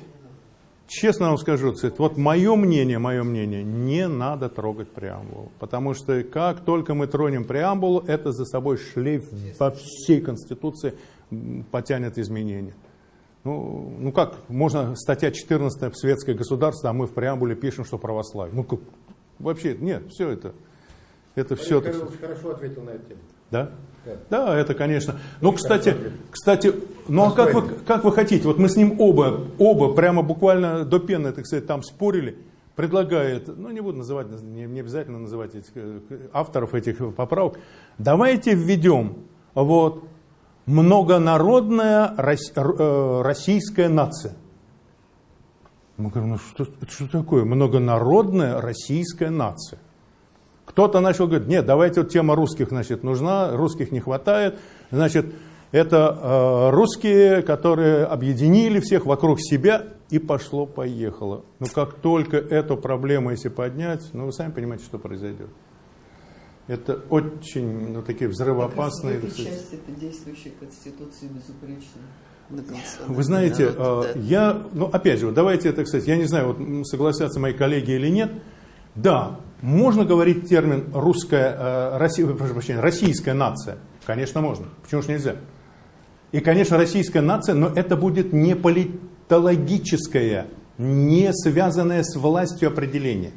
честно вам скажу, сказать, вот мое мнение, мое мнение, не надо трогать преамбулу, потому что как только мы тронем преамбулу, это за собой шлейф по всей Конституции потянет изменения. Ну, ну как, можно статья 14 «Светское государство», а мы в преамбуле пишем, что православие. Ну как, вообще, нет, все это, это все... Так... хорошо ответил на эту тему. Да? Да, это, конечно. Но, кстати, кстати, ну а как вы, как вы хотите, вот мы с ним оба, оба прямо буквально до пены, так сказать, там спорили, предлагает, ну не буду называть, не, не обязательно называть этих, э, авторов этих поправок, давайте введем вот многонародная э, российская нация. Мы говорим, ну что, что такое многонародная российская нация? Кто-то начал говорить, нет, давайте вот тема русских, значит, нужна, русских не хватает, значит, это э, русские, которые объединили всех вокруг себя, и пошло-поехало. Но как только эту проблему, если поднять, ну вы сами понимаете, что произойдет. Это очень ну, такие взрывоопасные... Этой части это действующая Конституция безупречная. Вы знаете, да. я, ну опять же, давайте это, кстати, я не знаю, вот согласятся мои коллеги или нет. Да, можно говорить термин русская, э, прошу прощения, российская нация. Конечно, можно. Почему же нельзя? И, конечно, российская нация, но это будет не политологическое, не связанное с властью определение.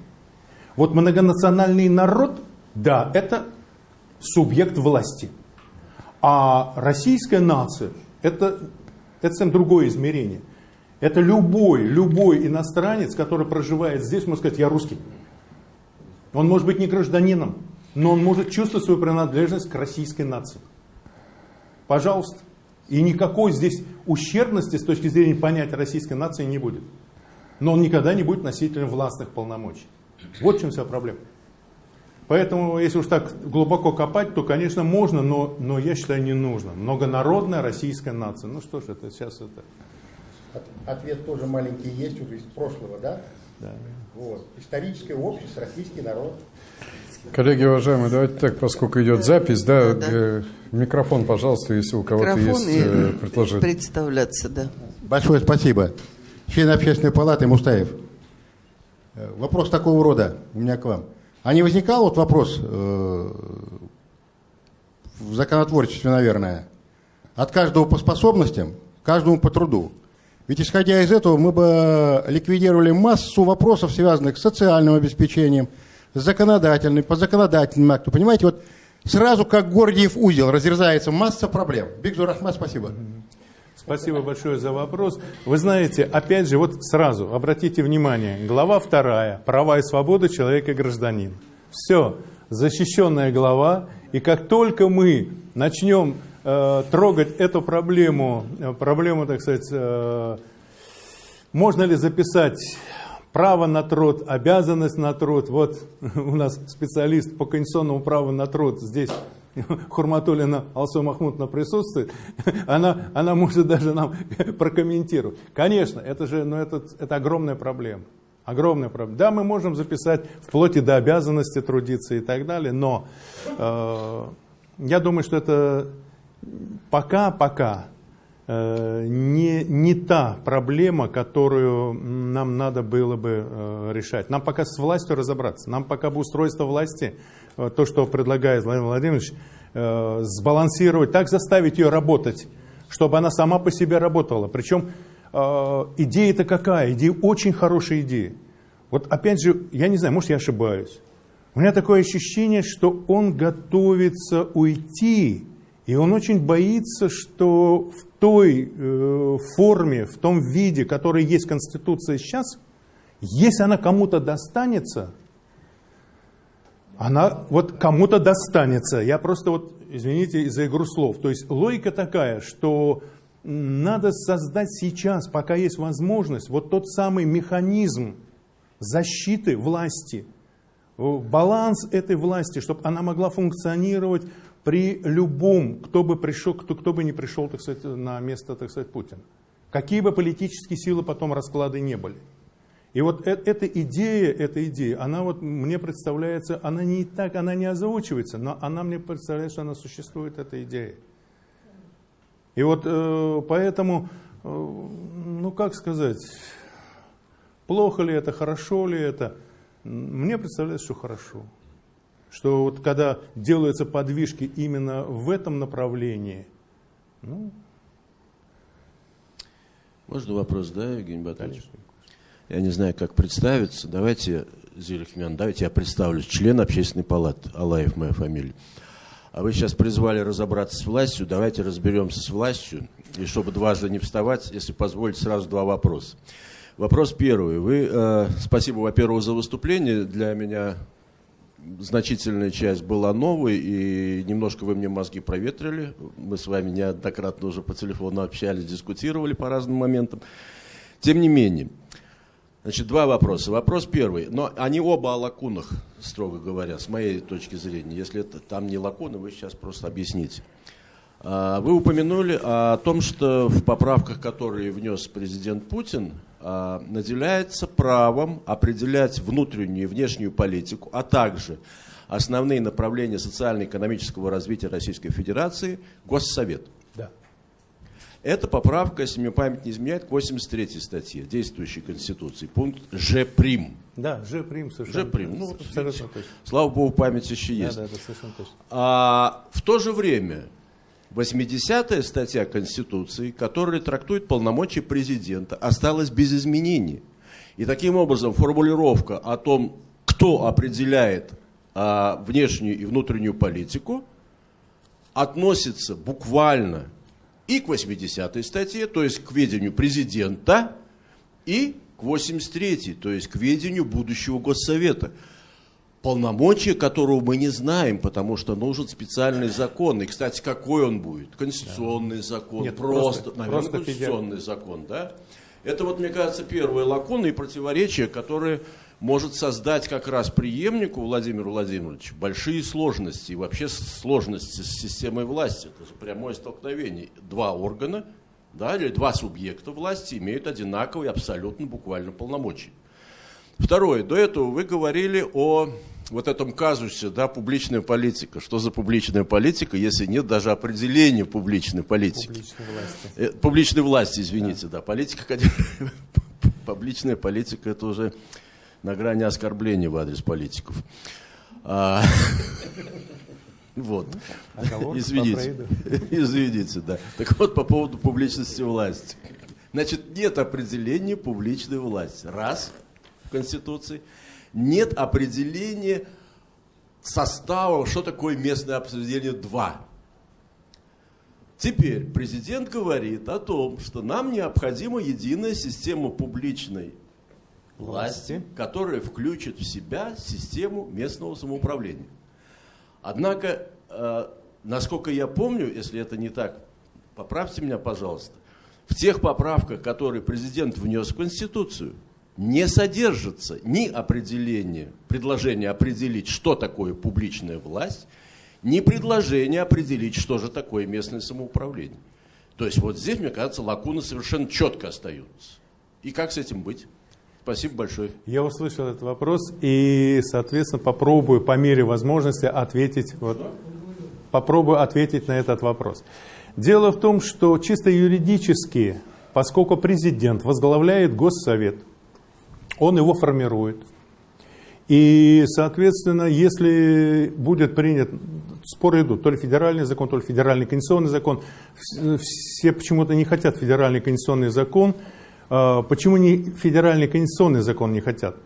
Вот многонациональный народ да, это субъект власти. А российская нация это, это совсем другое измерение. Это любой, любой иностранец, который проживает здесь, может сказать, я русский. Он может быть не гражданином, но он может чувствовать свою принадлежность к российской нации. Пожалуйста. И никакой здесь ущербности с точки зрения понятия российской нации не будет. Но он никогда не будет носителем властных полномочий. Вот в чем вся проблема. Поэтому, если уж так глубоко копать, то, конечно, можно, но, но я считаю, не нужно. Многонародная российская нация. Ну что ж, это сейчас это... Ответ тоже маленький есть уже из прошлого, да? Да. Вот. Историческое общество, российский народ. Коллеги уважаемые, давайте так, поскольку идет запись, да, да. Э, микрофон, пожалуйста, если у кого-то есть э, предложение. Представляться, да. Большое спасибо. Член общественной палаты Мустаев. Э, вопрос такого рода у меня к вам. А не возникал вот вопрос э, в законотворчестве, наверное, от каждого по способностям, каждому по труду. Ведь исходя из этого мы бы ликвидировали массу вопросов, связанных с социальным обеспечением, с законодательным, по законодательным акту. Понимаете, вот сразу как Гордиев узел разрезается масса проблем. Бигзур Ахмад, спасибо. Спасибо большое за вопрос. Вы знаете, опять же, вот сразу обратите внимание, глава вторая, права и свободы человека и гражданина. Все, защищенная глава, и как только мы начнем трогать эту проблему, э, проблему, так сказать, э, можно ли записать право на труд, обязанность на труд. Вот у нас специалист по конституционному праву на труд здесь Хурматулина Алсу Махмудовна присутствует, она, она может даже нам прокомментировать. Конечно, это же ну, это, это огромная проблема. Огромная проблема. Да, мы можем записать вплоть до обязанности трудиться и так далее, но э, я думаю, что это пока-пока э, не, не та проблема, которую нам надо было бы э, решать. Нам пока с властью разобраться, нам пока бы устройство власти, э, то, что предлагает Владимир Владимирович, сбалансировать, так заставить ее работать, чтобы она сама по себе работала. Причем идея-то какая? Идея очень хорошая идея. Вот опять же, я не знаю, может я ошибаюсь. У меня такое ощущение, что он готовится уйти, и он очень боится, что в той э, форме, в том виде, который есть Конституция сейчас, если она кому-то достанется, она вот кому-то достанется. Я просто вот, извините за игру слов. То есть логика такая, что надо создать сейчас, пока есть возможность, вот тот самый механизм защиты власти, баланс этой власти, чтобы она могла функционировать при любом, кто бы пришел, кто, кто бы не пришел, так сказать, на место, так сказать, Путина. Какие бы политические силы потом расклады не были. И вот э эта идея, эта идея, она вот мне представляется, она не так, она не озвучивается, но она мне представляется, что она существует, эта идея. И вот э, поэтому, э, ну как сказать, плохо ли это, хорошо ли это, мне представляется, что хорошо. Что вот когда делаются подвижки именно в этом направлении, ну... Можно вопрос, да, Евгений Батальевич? Я не знаю, как представиться. Давайте, Зелихмян, давайте я представлюсь. Член общественной палаты. Алаев моя фамилия. А вы сейчас призвали разобраться с властью. Давайте разберемся с властью. И чтобы дважды не вставать, если позволите, сразу два вопроса. Вопрос первый. Вы, э, спасибо, во-первых, за выступление. Для меня значительная часть была новой, и немножко вы мне мозги проветрили. Мы с вами неоднократно уже по телефону общались, дискутировали по разным моментам. Тем не менее, значит, два вопроса. Вопрос первый, но они оба о лакунах, строго говоря, с моей точки зрения. Если это там не лакуны, вы сейчас просто объясните. А, вы упомянули о том, что в поправках, которые внес президент Путин, а, наделяется правом определять внутреннюю и внешнюю политику, а также основные направления социально-экономического развития Российской Федерации Госсовет. Да. Эта поправка, если мне память не изменяет, к 83 статье действующей Конституции, пункт Ж прим. Да, Ж прим совершенно. Ж прим. Ну, абсолютно точно. Слава богу, память еще есть. да, да, совершенно точно. А в то же время 80-я статья Конституции, которая трактует полномочия президента, осталась без изменений. И таким образом формулировка о том, кто определяет а, внешнюю и внутреннюю политику, относится буквально и к 80-й статье, то есть к ведению президента, и к 83-й, то есть к ведению будущего Госсовета полномочия которого мы не знаем, потому что нужен специальный закон. И, кстати, какой он будет? Конституционный закон, Нет, просто, просто- наверное, просто конституционный закон, да? Это вот, мне кажется, первые лакуны и противоречия, которые может создать как раз преемнику Владимиру Владимировичу большие сложности и вообще сложности с системой власти. Это прямое столкновение. Два органа, да, или два субъекта власти имеют одинаковые абсолютно буквально полномочия. Второе. До этого вы говорили о вот этом казусе, да, публичная политика. Что за публичная политика, если нет даже определения публичной политики? Публичной власти. Э, Публичной власти, извините, да. Политика, конечно, публичная политика, это уже на грани оскорбления в адрес политиков. А, Вот. По Извините. Извините, да. Так вот, по поводу публичности власти. Значит, нет определения публичной власти. Раз в Конституции. Нет определения состава, что такое местное определение. Два. Теперь президент говорит о том, что нам необходима единая система публичной власти, Власти. которая включит в себя систему местного самоуправления. Однако, э, насколько я помню, если это не так, поправьте меня, пожалуйста, в тех поправках, которые президент внес в Конституцию, не содержится ни определение, предложение определить, что такое публичная власть, ни предложение определить, что же такое местное самоуправление. То есть вот здесь, мне кажется, лакуны совершенно четко остаются. И как с этим быть? Спасибо большое. Я услышал этот вопрос и, соответственно, попробую по мере возможности ответить, вот, попробую ответить на этот вопрос. Дело в том, что чисто юридически, поскольку президент возглавляет Госсовет, он его формирует. И, соответственно, если будет принят, споры идут, то ли федеральный закон, то ли федеральный конституционный закон, все почему-то не хотят федеральный конституционный закон. А, почему не федеральный конституционный закон не хотят?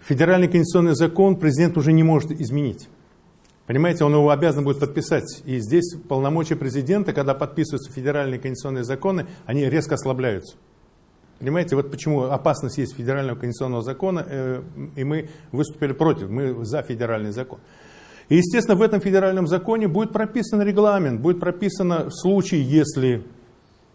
Федеральный конституционный закон президент уже не может изменить. Понимаете, он его обязан будет подписать. И здесь полномочия президента, когда подписываются федеральные конституционные законы, они резко ослабляются. Понимаете, вот почему опасность есть федерального конституционного закона, э, и мы выступили против, мы за федеральный закон. И, естественно, в этом федеральном законе будет прописан регламент, будет прописано в случае, если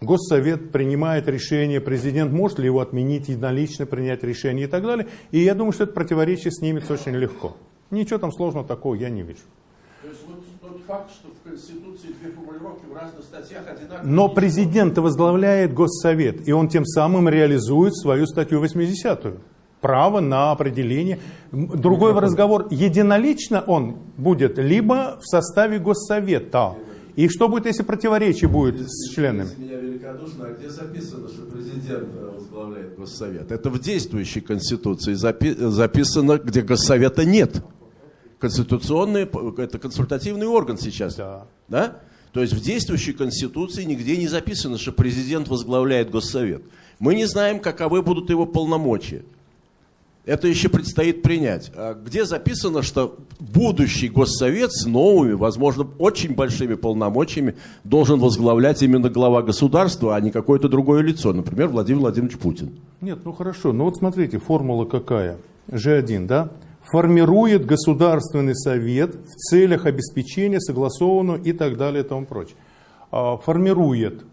Госсовет принимает решение, президент может ли его отменить, единолично принять решение и так далее. И я думаю, что это противоречие снимется очень легко. Ничего там сложного такого я не вижу. То есть вот тот факт, что в Конституции две формулировки в разных статьях одинаковые. Но президент возглавляет Госсовет, и он тем самым реализует свою статью 80-ю. Право на определение. Другой разговор, единолично он будет, либо в составе Госсовета. И что будет, если противоречие будет с членами? Меня великодушно, а где записано, что президент э, возглавляет Госсовет? Это в действующей Конституции запи записано, где Госсовета нет. Конституционный, это консультативный орган сейчас. Да. да? То есть в действующей Конституции нигде не записано, что президент возглавляет Госсовет. Мы не знаем, каковы будут его полномочия. Это еще предстоит принять. А где записано, что будущий госсовет с новыми, возможно, очень большими полномочиями должен возглавлять именно глава государства, а не какое-то другое лицо, например, Владимир Владимирович Путин? Нет, ну хорошо. Ну вот смотрите, формула какая? G1, да? Формирует Государственный Совет в целях обеспечения согласованного и так далее и тому прочее. А, формирует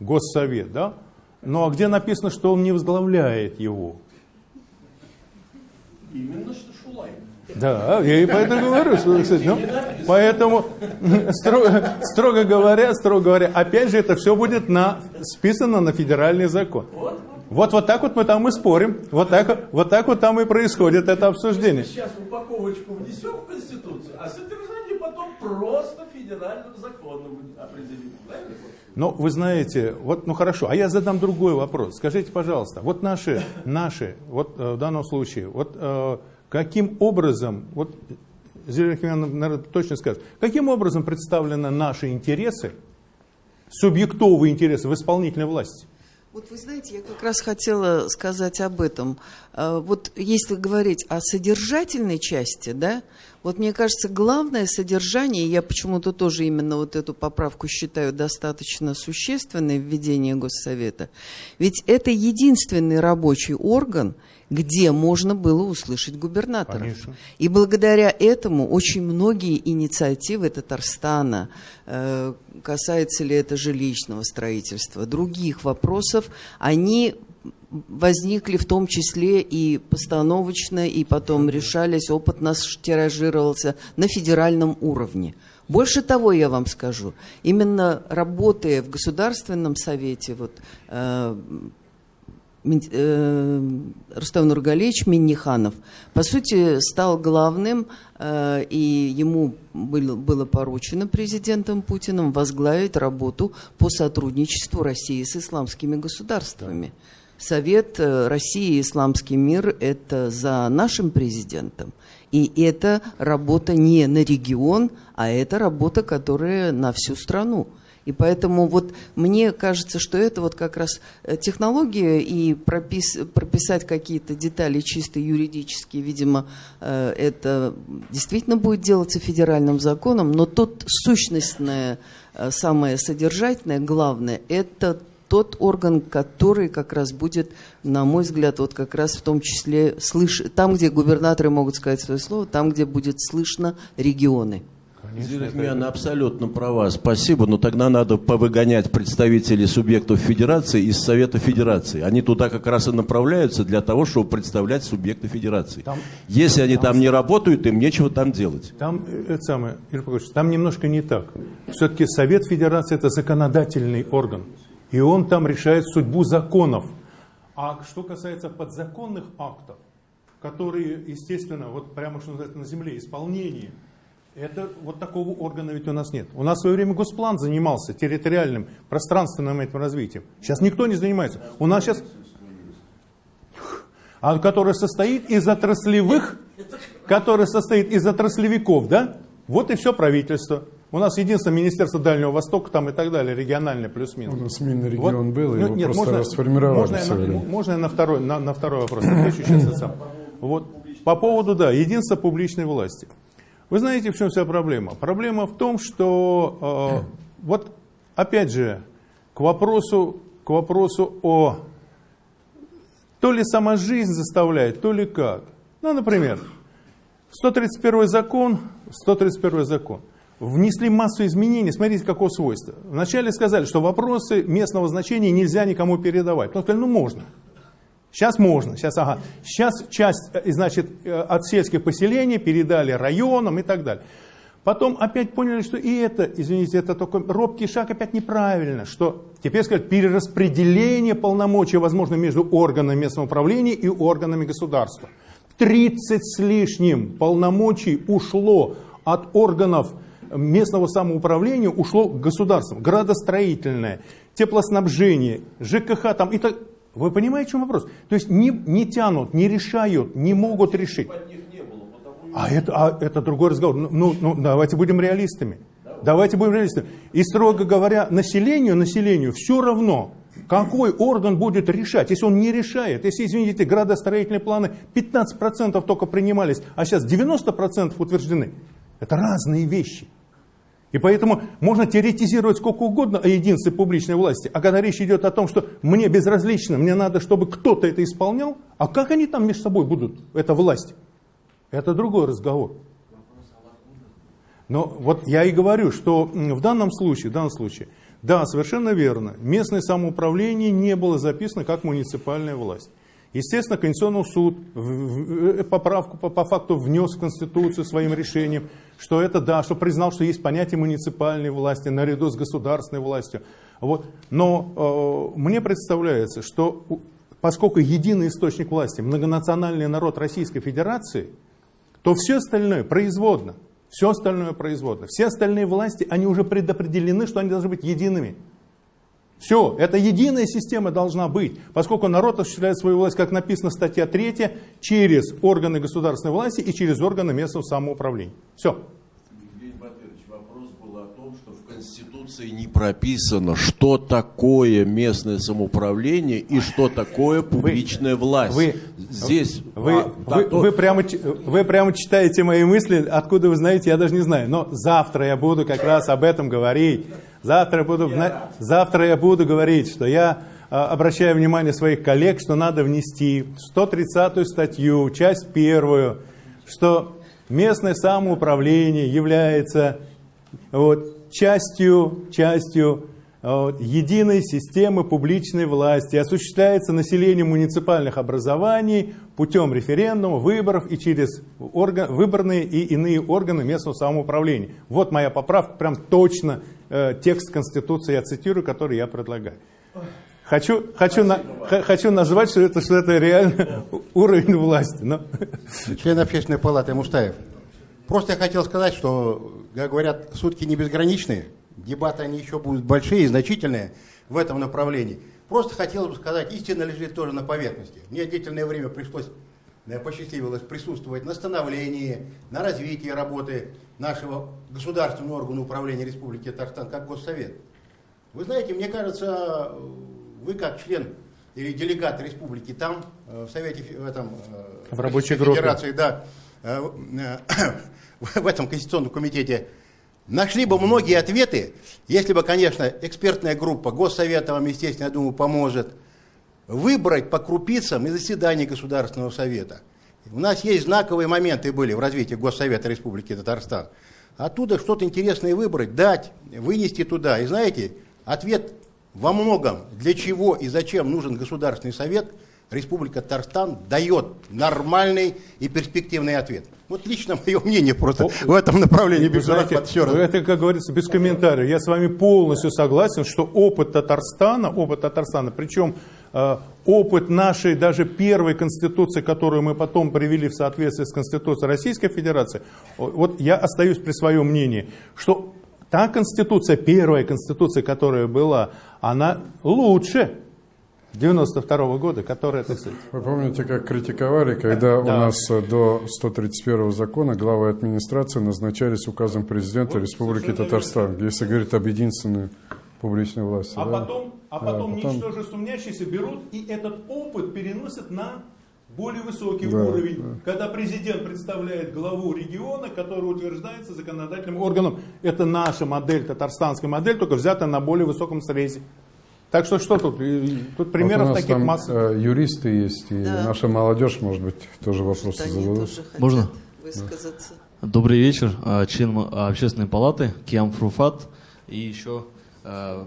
Госсовет, да? Ну а где написано, что он не возглавляет его? Именно что Шулай. Да, я и поэтому говорю, что, кстати, ну, поэтому, строго, строго говоря, строго говоря, опять же, это все будет на, списано на федеральный закон. Вот, вот так вот мы там и спорим, вот так, вот так вот там и происходит это обсуждение. Сейчас упаковочку внесем в Конституцию, а содержание потом просто федеральным законом определим. Правильно? Ну, вы знаете, вот, ну хорошо, а я задам другой вопрос. Скажите, пожалуйста, вот наши, наши, вот э, в данном случае, вот э, каким образом, вот Зелена наверное, точно скажет, каким образом представлены наши интересы, субъектовые интересы в исполнительной власти? Вот вы знаете, я как раз хотела сказать об этом. А, вот если говорить о содержательной части, да, вот мне кажется, главное содержание, я почему-то тоже именно вот эту поправку считаю достаточно существенной, введение Госсовета, ведь это единственный рабочий орган, где можно было услышать губернаторов. Конечно. И благодаря этому очень многие инициативы Татарстана, э, касается ли это жилищного строительства, других вопросов, они возникли в том числе и постановочно, и потом решались, опыт наш тиражировался на федеральном уровне. Больше того, я вам скажу, именно работая в Государственном Совете, вот, э, Рустам Нургалевич Минниханов, по сути, стал главным, э, и ему было поручено президентом Путиным возглавить работу по сотрудничеству России с исламскими государствами. Совет э, России и Исламский мир – это за нашим президентом. И это работа не на регион, а это работа, которая на всю страну. И поэтому вот мне кажется, что это вот как раз э, технология и пропис, прописать какие-то детали чисто юридические, видимо, э, это действительно будет делаться федеральным законом, но тут сущностное, э, самое содержательное, главное, это тот орган, который как раз будет, на мой взгляд, вот как раз в том числе слыш... там, где губернаторы могут сказать свое слово, там, где будет слышно регионы. Зелихмяна абсолютно права, спасибо, но тогда надо повыгонять представителей субъектов федерации из Совета Федерации. Они туда как раз и направляются для того, чтобы представлять субъекты федерации. Там, Если они там, там не работают, им нечего там делать. Там, э, это самое, там немножко не так. Все-таки Совет Федерации это законодательный орган, и он там решает судьбу законов. А что касается подзаконных актов, которые, естественно, вот прямо что называется на земле, исполнение – Это вот такого органа ведь у нас нет. У нас в свое время Госплан занимался территориальным, пространственным этим развитием. Сейчас никто не занимается. У нас сейчас... А который состоит из отраслевых, который состоит из отраслевиков, да? Вот и все правительство. У нас единственное Министерство Дальнего Востока там и так далее, региональное плюс-минус. У нас Минрегион был, Ну, его нет, просто можно- расформировали Можно, я на, можно я на второй, на, на второй вопрос отвечу сейчас сам. Вот. По поводу, да, единства публичной власти. Вы знаете, в чем вся проблема? Проблема в том, что э, вот опять же к вопросу, к вопросу о то ли сама жизнь заставляет, то ли как. Ну, например, в 131 закон, в 131 закон внесли массу изменений. Смотрите, какого свойства. Вначале сказали, что вопросы местного значения нельзя никому передавать. Ну, сказали, ну можно. Сейчас можно, сейчас, ага. Сейчас часть, э, значит, э, от сельских поселений передали районам и так далее. Потом опять поняли, что и это, извините, это только робкий шаг опять неправильно, что теперь сказать перераспределение полномочий возможно между органами местного управления и органами государства. 30 с лишним полномочий ушло от органов местного самоуправления, ушло к государству. Градостроительное, теплоснабжение, ЖКХ там и так. Вы понимаете, в чем вопрос? То есть не, не тянут, не решают, не могут решить. А это, а это другой разговор. Ну, ну, ну, давайте будем реалистами. Давайте будем реалистами. И строго говоря, населению, населению все равно, какой орган будет решать. Если он не решает, если, извините, градостроительные планы 15% только принимались, а сейчас 90% утверждены. Это разные вещи. И поэтому можно теоретизировать сколько угодно о единстве публичной власти, а когда речь идет о том, что мне безразлично, мне надо, чтобы кто-то это исполнял, а как они там между собой будут, эта власть? Это другой разговор. Но вот я и говорю, что в данном случае, в данном случае, да, совершенно верно, местное самоуправление не было записано как муниципальная власть. Естественно, Конституционный суд э, поправку по, по факту внес в Конституцию своим решением, что это да, что признал, что есть понятие муниципальной власти наряду с государственной властью. Вот. Но э, мне представляется, что поскольку единый источник власти, многонациональный народ Российской Федерации, то все остальное производно. Все остальное производно. Все остальные власти, они уже предопределены, что они должны быть едиными. Все, это единая система должна быть, поскольку народ осуществляет свою власть, как написано статья 3, через органы государственной власти и через органы местного самоуправления. Все. Евгений Батырович, вопрос был о том, что в Конституции не прописано, что такое местное самоуправление и что такое публичная власть. Вы, Здесь вы, а, вы, то- вы прямо, вы прямо читаете мои мысли, откуда вы знаете, я даже не знаю. Но завтра я буду как раз об этом говорить. Завтра я буду, завтра я буду говорить, что я а, обращаю внимание своих коллег, что надо внести в 130 статью, часть первую, что местное самоуправление является вот, частью, частью вот, единой системы публичной власти, осуществляется населением муниципальных образований путем референдума, выборов и через орган, выборные и иные органы местного самоуправления. Вот моя поправка, прям точно э, текст Конституции я цитирую, который я предлагаю. Хочу, хочу, на- хочу назвать, что это, что это реально уровень власти. Но... Член общественной палаты Мустаев. Просто я хотел сказать, что, как говорят, сутки не безграничные, дебаты они еще будут большие и значительные в этом направлении. Просто хотел бы сказать, истина лежит тоже на поверхности. Мне длительное время пришлось, э, посчастливилось присутствовать на становлении, на развитии работы нашего государственного органа управления Республики Татарстан как Госсовет. Вы знаете, мне кажется, вы как член или делегат республики там, э, в Совете, в этом... э, В рабочей Российской группе. Федерации, да, в этом Конституционном комитете, нашли бы многие ответы, если бы, конечно, экспертная группа Госсовета вам, естественно, я думаю, поможет, выбрать по крупицам из заседаний Государственного Совета. У нас есть знаковые моменты были в развитии Госсовета Республики Татарстан. Оттуда что-то интересное выбрать, дать, вынести туда. И знаете, ответ во многом, для чего и зачем нужен Государственный Совет, Республика Татарстан дает нормальный и перспективный ответ. Вот лично мое мнение просто в этом направлении. Без знаете, это, как говорится, без комментариев. Я с вами полностью согласен, что опыт Татарстана, опыт Татарстана, причем э, опыт нашей даже первой конституции, которую мы потом привели в соответствии с Конституцией Российской Федерации, вот я остаюсь при своем мнении, что та конституция, первая конституция, которая была, она лучше 92 -го года, которая, так сказать... Вы помните, как критиковали, когда Да. у нас э, до 131 закона главы администрации назначались указом президента Вот, Республики Татарстан, если говорит об единственной публичной власти. А да? потом, а потом, потом- ничтоже сумнящиеся берут и этот опыт переносят на более высокий Да, уровень, да. когда президент представляет главу региона, который утверждается законодательным органом. Это наша модель, татарстанская модель, только взята на более высоком срезе. Так что что тут? Тут примеров вот у нас таких там масса. э, юристы есть, и Да. наша молодежь, может быть, тоже вопросы Они зададут. тоже хотят Можно? высказаться. Добрый вечер, а, член а, общественной палаты Киам Фруфат и еще а,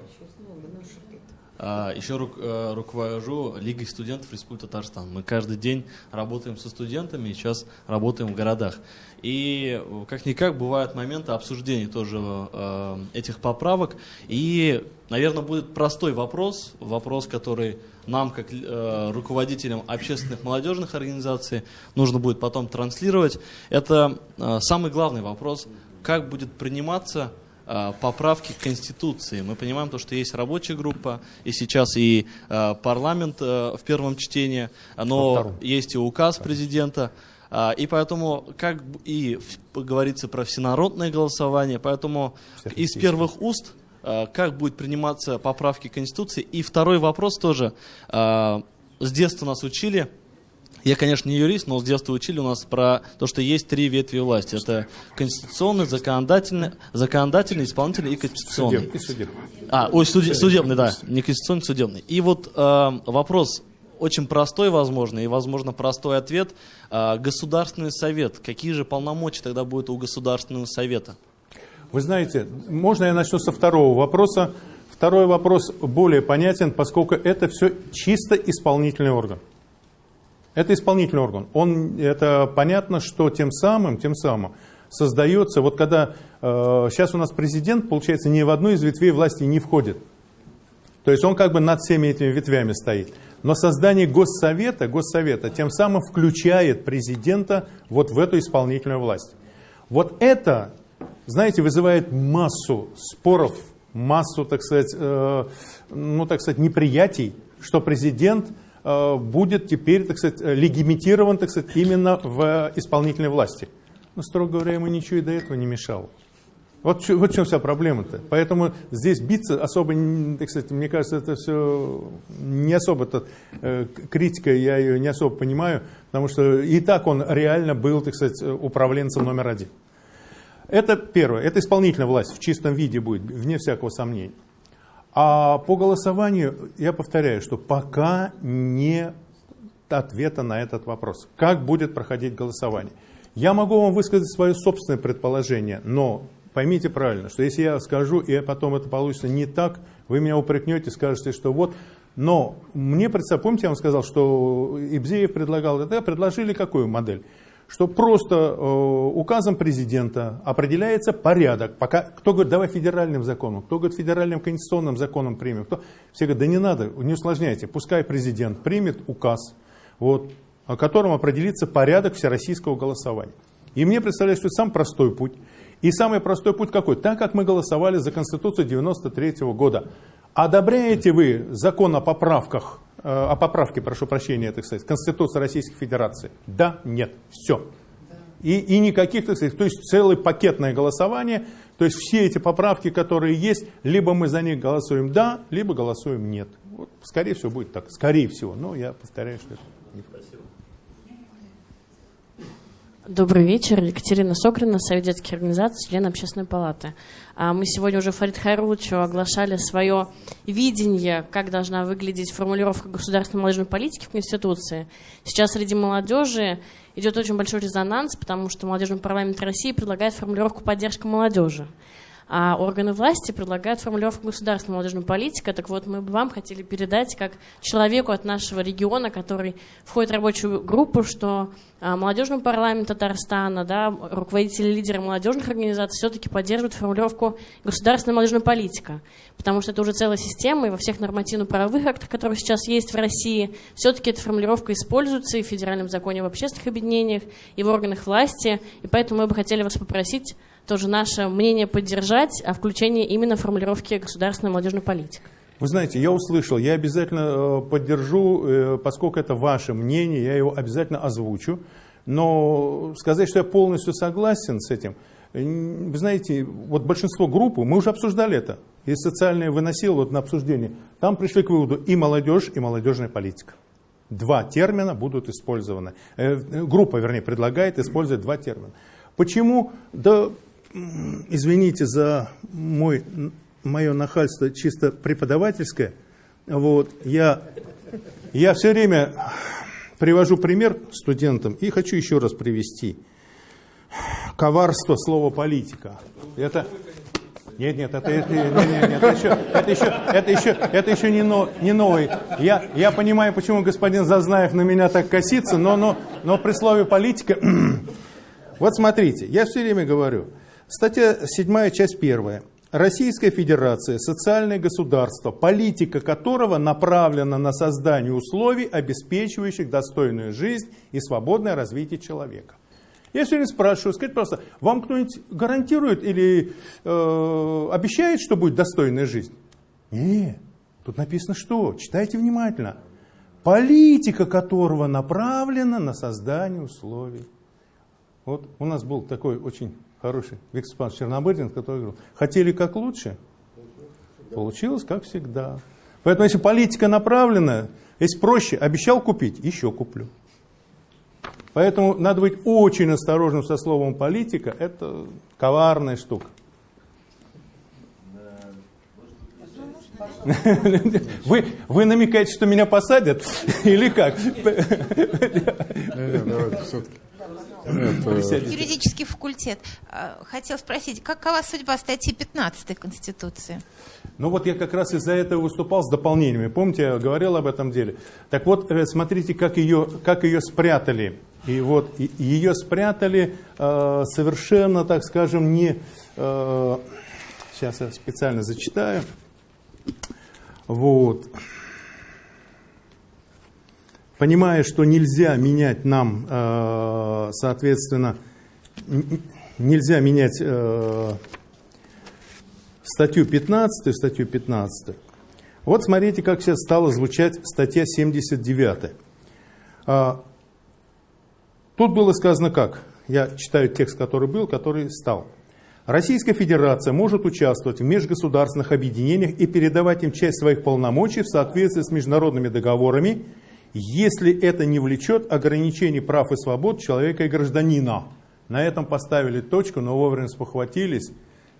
еще рук- э, руковожу Лигой студентов Республики Татарстан. Мы каждый день работаем со студентами, и сейчас работаем в городах. И э, как-никак бывают моменты обсуждения тоже э, этих поправок. И, наверное, будет простой вопрос, вопрос, который нам, как э, руководителям общественных молодежных организаций, нужно будет потом транслировать. Это э, самый главный вопрос, как будет приниматься э, поправки к Конституции. Мы понимаем, то, что есть рабочая группа, и сейчас и э, парламент в первом чтении, но есть и указ президента. А, И поэтому, как и говорится про всенародное голосование, поэтому из первых уст, а, как будет приниматься поправки Конституции. И второй вопрос тоже. а, С детства нас учили, я, конечно, не юрист, но с детства учили у нас про то, что есть три ветви власти. Это конституционный, законодательный, законодательный, исполнительный и конституционный. Судеб- и судебный. А, ой, суде- судебный, да, не конституционный, судебный. И вот э, вопрос очень простой, возможно, и, возможно, простой ответ. Э, Государственный совет. Какие же полномочия тогда будут у Государственного совета? Вы знаете, можно я начну со второго вопроса? Второй вопрос более понятен, поскольку это все чисто исполнительный орган. Это исполнительный орган. Он, это понятно, что тем самым, тем самым создается, вот когда э, сейчас у нас президент, получается, ни в одну из ветвей власти не входит. То есть он как бы над всеми этими ветвями стоит. Но создание Госсовета, Госсовета тем самым включает президента вот в эту исполнительную власть. Вот это, знаете, вызывает массу споров, массу, так сказать, э, ну, так сказать, неприятий, что президент э, будет теперь, так сказать, э, легимитирован, так сказать, именно в исполнительной власти. Но, строго говоря, ему ничего и до этого не мешало. Вот, вот в чем вся проблема-то. Поэтому здесь биться особо, так сказать, мне кажется, это все не особо -то, э, критика, я ее не особо понимаю, потому что и так он реально был, так сказать, э, управленцем номер один. Это первое, это исполнительная власть в чистом виде будет, вне всякого сомнения. А по голосованию, я повторяю, что пока не ответа на этот вопрос. Как будет проходить голосование? Я могу вам высказать свое собственное предположение, но поймите правильно, что если я скажу, и потом это получится не так, вы меня упрекнете, скажете, что вот... Но мне представь, помните, я вам сказал, что Ибзеев предлагал, это предложили какую модель? Что просто э, указом президента определяется порядок. Пока, кто говорит, давай федеральным законом, кто говорит, федеральным конституционным законом примем. Кто, все говорят, да не надо, не усложняйте. Пускай президент примет указ, вот, о котором определится порядок всероссийского голосования. И мне представляется, что это самый простой путь. И самый простой путь какой? Так как мы голосовали за Конституцию 93 года. Одобряете вы закон о поправках, э, о поправке, прошу прощения, так сказать, Конституции Российской Федерации? Да, нет, все. И, и никаких, так сказать, то есть целое пакетное голосование, то есть все эти поправки, которые есть, либо мы за них голосуем да, либо голосуем нет. Вот, скорее всего будет так, скорее всего, но я повторяю, что это не Добрый вечер. Екатерина Сокрина, Совет детских организаций, член Общественной палаты. А Мы сегодня уже Фарид Хайруловичу оглашали свое видение, как должна выглядеть формулировка государственной молодежной политики в Конституции. Сейчас среди молодежи идет очень большой резонанс, потому что молодежный парламент России предлагает формулировку «поддержка молодежи». А органы власти предлагают формулировку государственной молодежной политики. Так вот, мы бы вам хотели передать как человеку от нашего региона, который входит в рабочую группу, что а, молодежный парламент Татарстана, да, руководители, лидеры молодежных организаций все-таки поддерживают формулировку государственная молодежная политика, потому что это уже целая система, и во всех нормативно-правовых актах, которые сейчас есть в России, все-таки эта формулировка используется и в федеральном законе об общественных объединениях, и в органах власти, и поэтому мы бы хотели вас попросить тоже наше мнение поддержать о включении именно формулировки государственной молодежной политики. Вы знаете, я услышал, я обязательно э, поддержу, э, поскольку это ваше мнение, я его обязательно озвучу. Но сказать, что я полностью согласен с этим, вы знаете, вот большинство группы, мы уже обсуждали это, и социальное выносило вот на обсуждение, там пришли к выводу и молодежь, и молодежная политика. Два термина будут использованы. Э, группа, вернее, предлагает использовать два термина. Почему? Да, извините за мой мое нахальство чисто преподавательское. Вот, я, я все время привожу пример студентам и хочу еще раз привести. Коварство слова политика. Это, нет, нет, это, это, нет, нет, нет, это еще, это еще, это еще, это еще не, но, не новый. Я, я понимаю, почему господин Зазнаев на меня так косится, но, но, но при слове политика... вот смотрите, я все время говорю. Статья 7, часть 1. Российская Федерация – социальное государство, политика которого направлена на создание условий, обеспечивающих достойную жизнь и свободное развитие человека. Я время спрашиваю, скажите, просто, вам кто-нибудь гарантирует или э, обещает, что будет достойная жизнь? Нет, тут написано что? Читайте внимательно. Политика которого направлена на создание условий. Вот у нас был такой очень хороший Виктор Степанович Чернобырдин, который говорил, хотели как лучше, получилось как всегда. Поэтому если политика направлена, если проще, обещал купить, еще куплю. Поэтому надо быть очень осторожным со словом политика, это коварная штука. Вы, вы намекаете, что меня посадят? Или как? Давайте все-таки. Юридический факультет. А, хотел спросить, какова судьба статьи 15 Конституции? Ну вот я как раз из-за этого выступал с дополнениями. Помните, я говорил об этом деле. Так вот, э, смотрите, как ее, как ее спрятали. И вот ее спрятали э, совершенно, так скажем, не... Э, сейчас я специально зачитаю. Вот понимая, что нельзя менять нам, э, соответственно, нельзя менять э, статью 15, статью 15. Вот смотрите, как сейчас стала звучать статья 79. А, тут было сказано как? Я читаю текст, который был, который стал. Российская Федерация может участвовать в межгосударственных объединениях и передавать им часть своих полномочий в соответствии с международными договорами если это не влечет ограничений прав и свобод человека и гражданина. На этом поставили точку, но вовремя спохватились.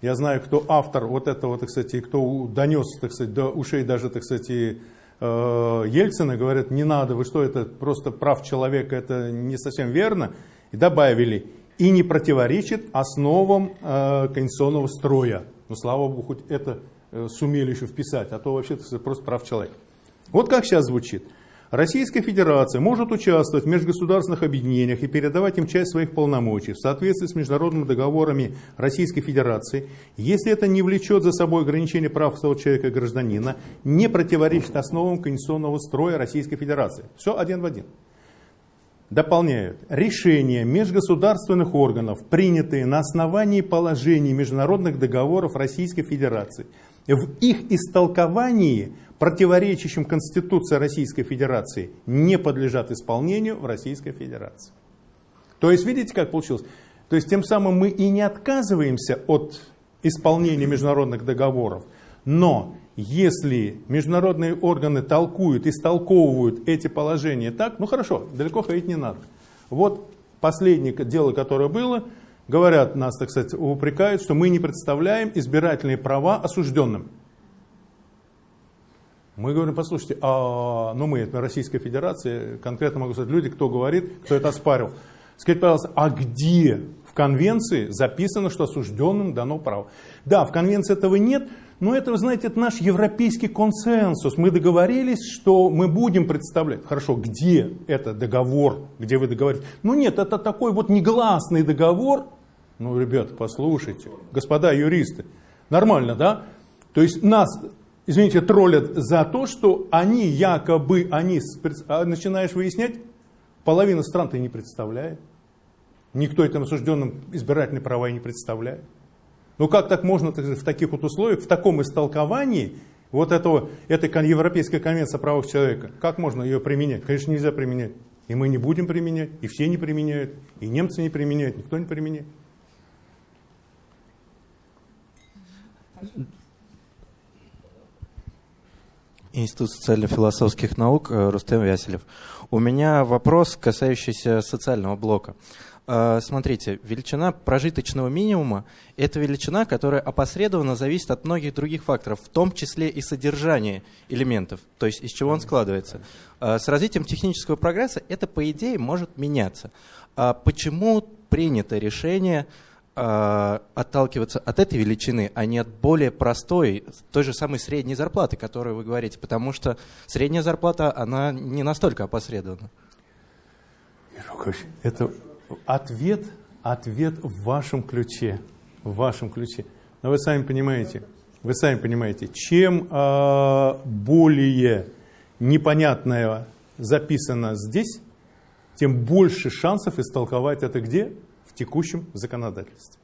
Я знаю, кто автор вот этого, так сказать, кто донес, так сказать, до ушей даже, так сказать, э, Ельцина, говорят, не надо, вы что, это просто прав человека, это не совсем верно. И добавили, и не противоречит основам э, конституционного строя. Ну, слава богу, хоть это э, сумели еще вписать, а то вообще это просто прав человека. Вот как сейчас звучит. Российская Федерация может участвовать в межгосударственных объединениях и передавать им часть своих полномочий в соответствии с международными договорами Российской Федерации, если это не влечет за собой ограничение прав человека и гражданина, не противоречит основам конституционного строя Российской Федерации. Все один в один. Дополняют. Решения межгосударственных органов, принятые на основании положений международных договоров Российской Федерации, в их истолковании противоречащим Конституции Российской Федерации, не подлежат исполнению в Российской Федерации. То есть, видите, как получилось? То есть, тем самым мы и не отказываемся от исполнения международных договоров, но если международные органы толкуют, истолковывают эти положения так, ну хорошо, далеко ходить не надо. Вот последнее дело, которое было, говорят нас, так сказать, упрекают, что мы не представляем избирательные права осужденным. Мы говорим, послушайте, а, ну мы, это Российская Федерация, конкретно могу сказать, люди, кто говорит, кто это оспарил. Скажите, пожалуйста, а где В конвенции записано, что осужденным дано право. Да, в конвенции этого нет, но это, вы знаете, это наш европейский консенсус. Мы договорились, что мы будем представлять. Хорошо, где это договор, где вы договорились? Ну нет, это такой вот негласный договор. Ну, ребята, послушайте, господа юристы, нормально, да? То есть нас, извините, троллят за то, что они якобы, они, а начинаешь выяснять, половина стран ты не представляет. Никто этим осужденным избирательные права и не представляет. Ну как так можно так в таких вот условиях, в таком истолковании вот этого, этой Европейской конвенции о правах человека, как можно ее применять? Конечно, нельзя применять. И мы не будем применять, и все не применяют, и немцы не применяют, никто не применяет. Институт социально-философских наук, э, Рустем Вяселев. У меня вопрос, касающийся социального блока. А, смотрите, величина прожиточного минимума – это величина, которая опосредованно зависит от многих других факторов, в том числе и содержания элементов, то есть из чего он складывается. А, с развитием технического прогресса это, по идее, может меняться. А почему принято решение отталкиваться от этой величины, а не от более простой, той же самой средней зарплаты, которую вы говорите, потому что средняя зарплата, она не настолько опосредована. Это Ответ, ответ в вашем ключе, в вашем ключе. Но вы сами понимаете, вы сами понимаете, чем э, более непонятное записано здесь, тем больше шансов истолковать это где? Текущем законодательстве.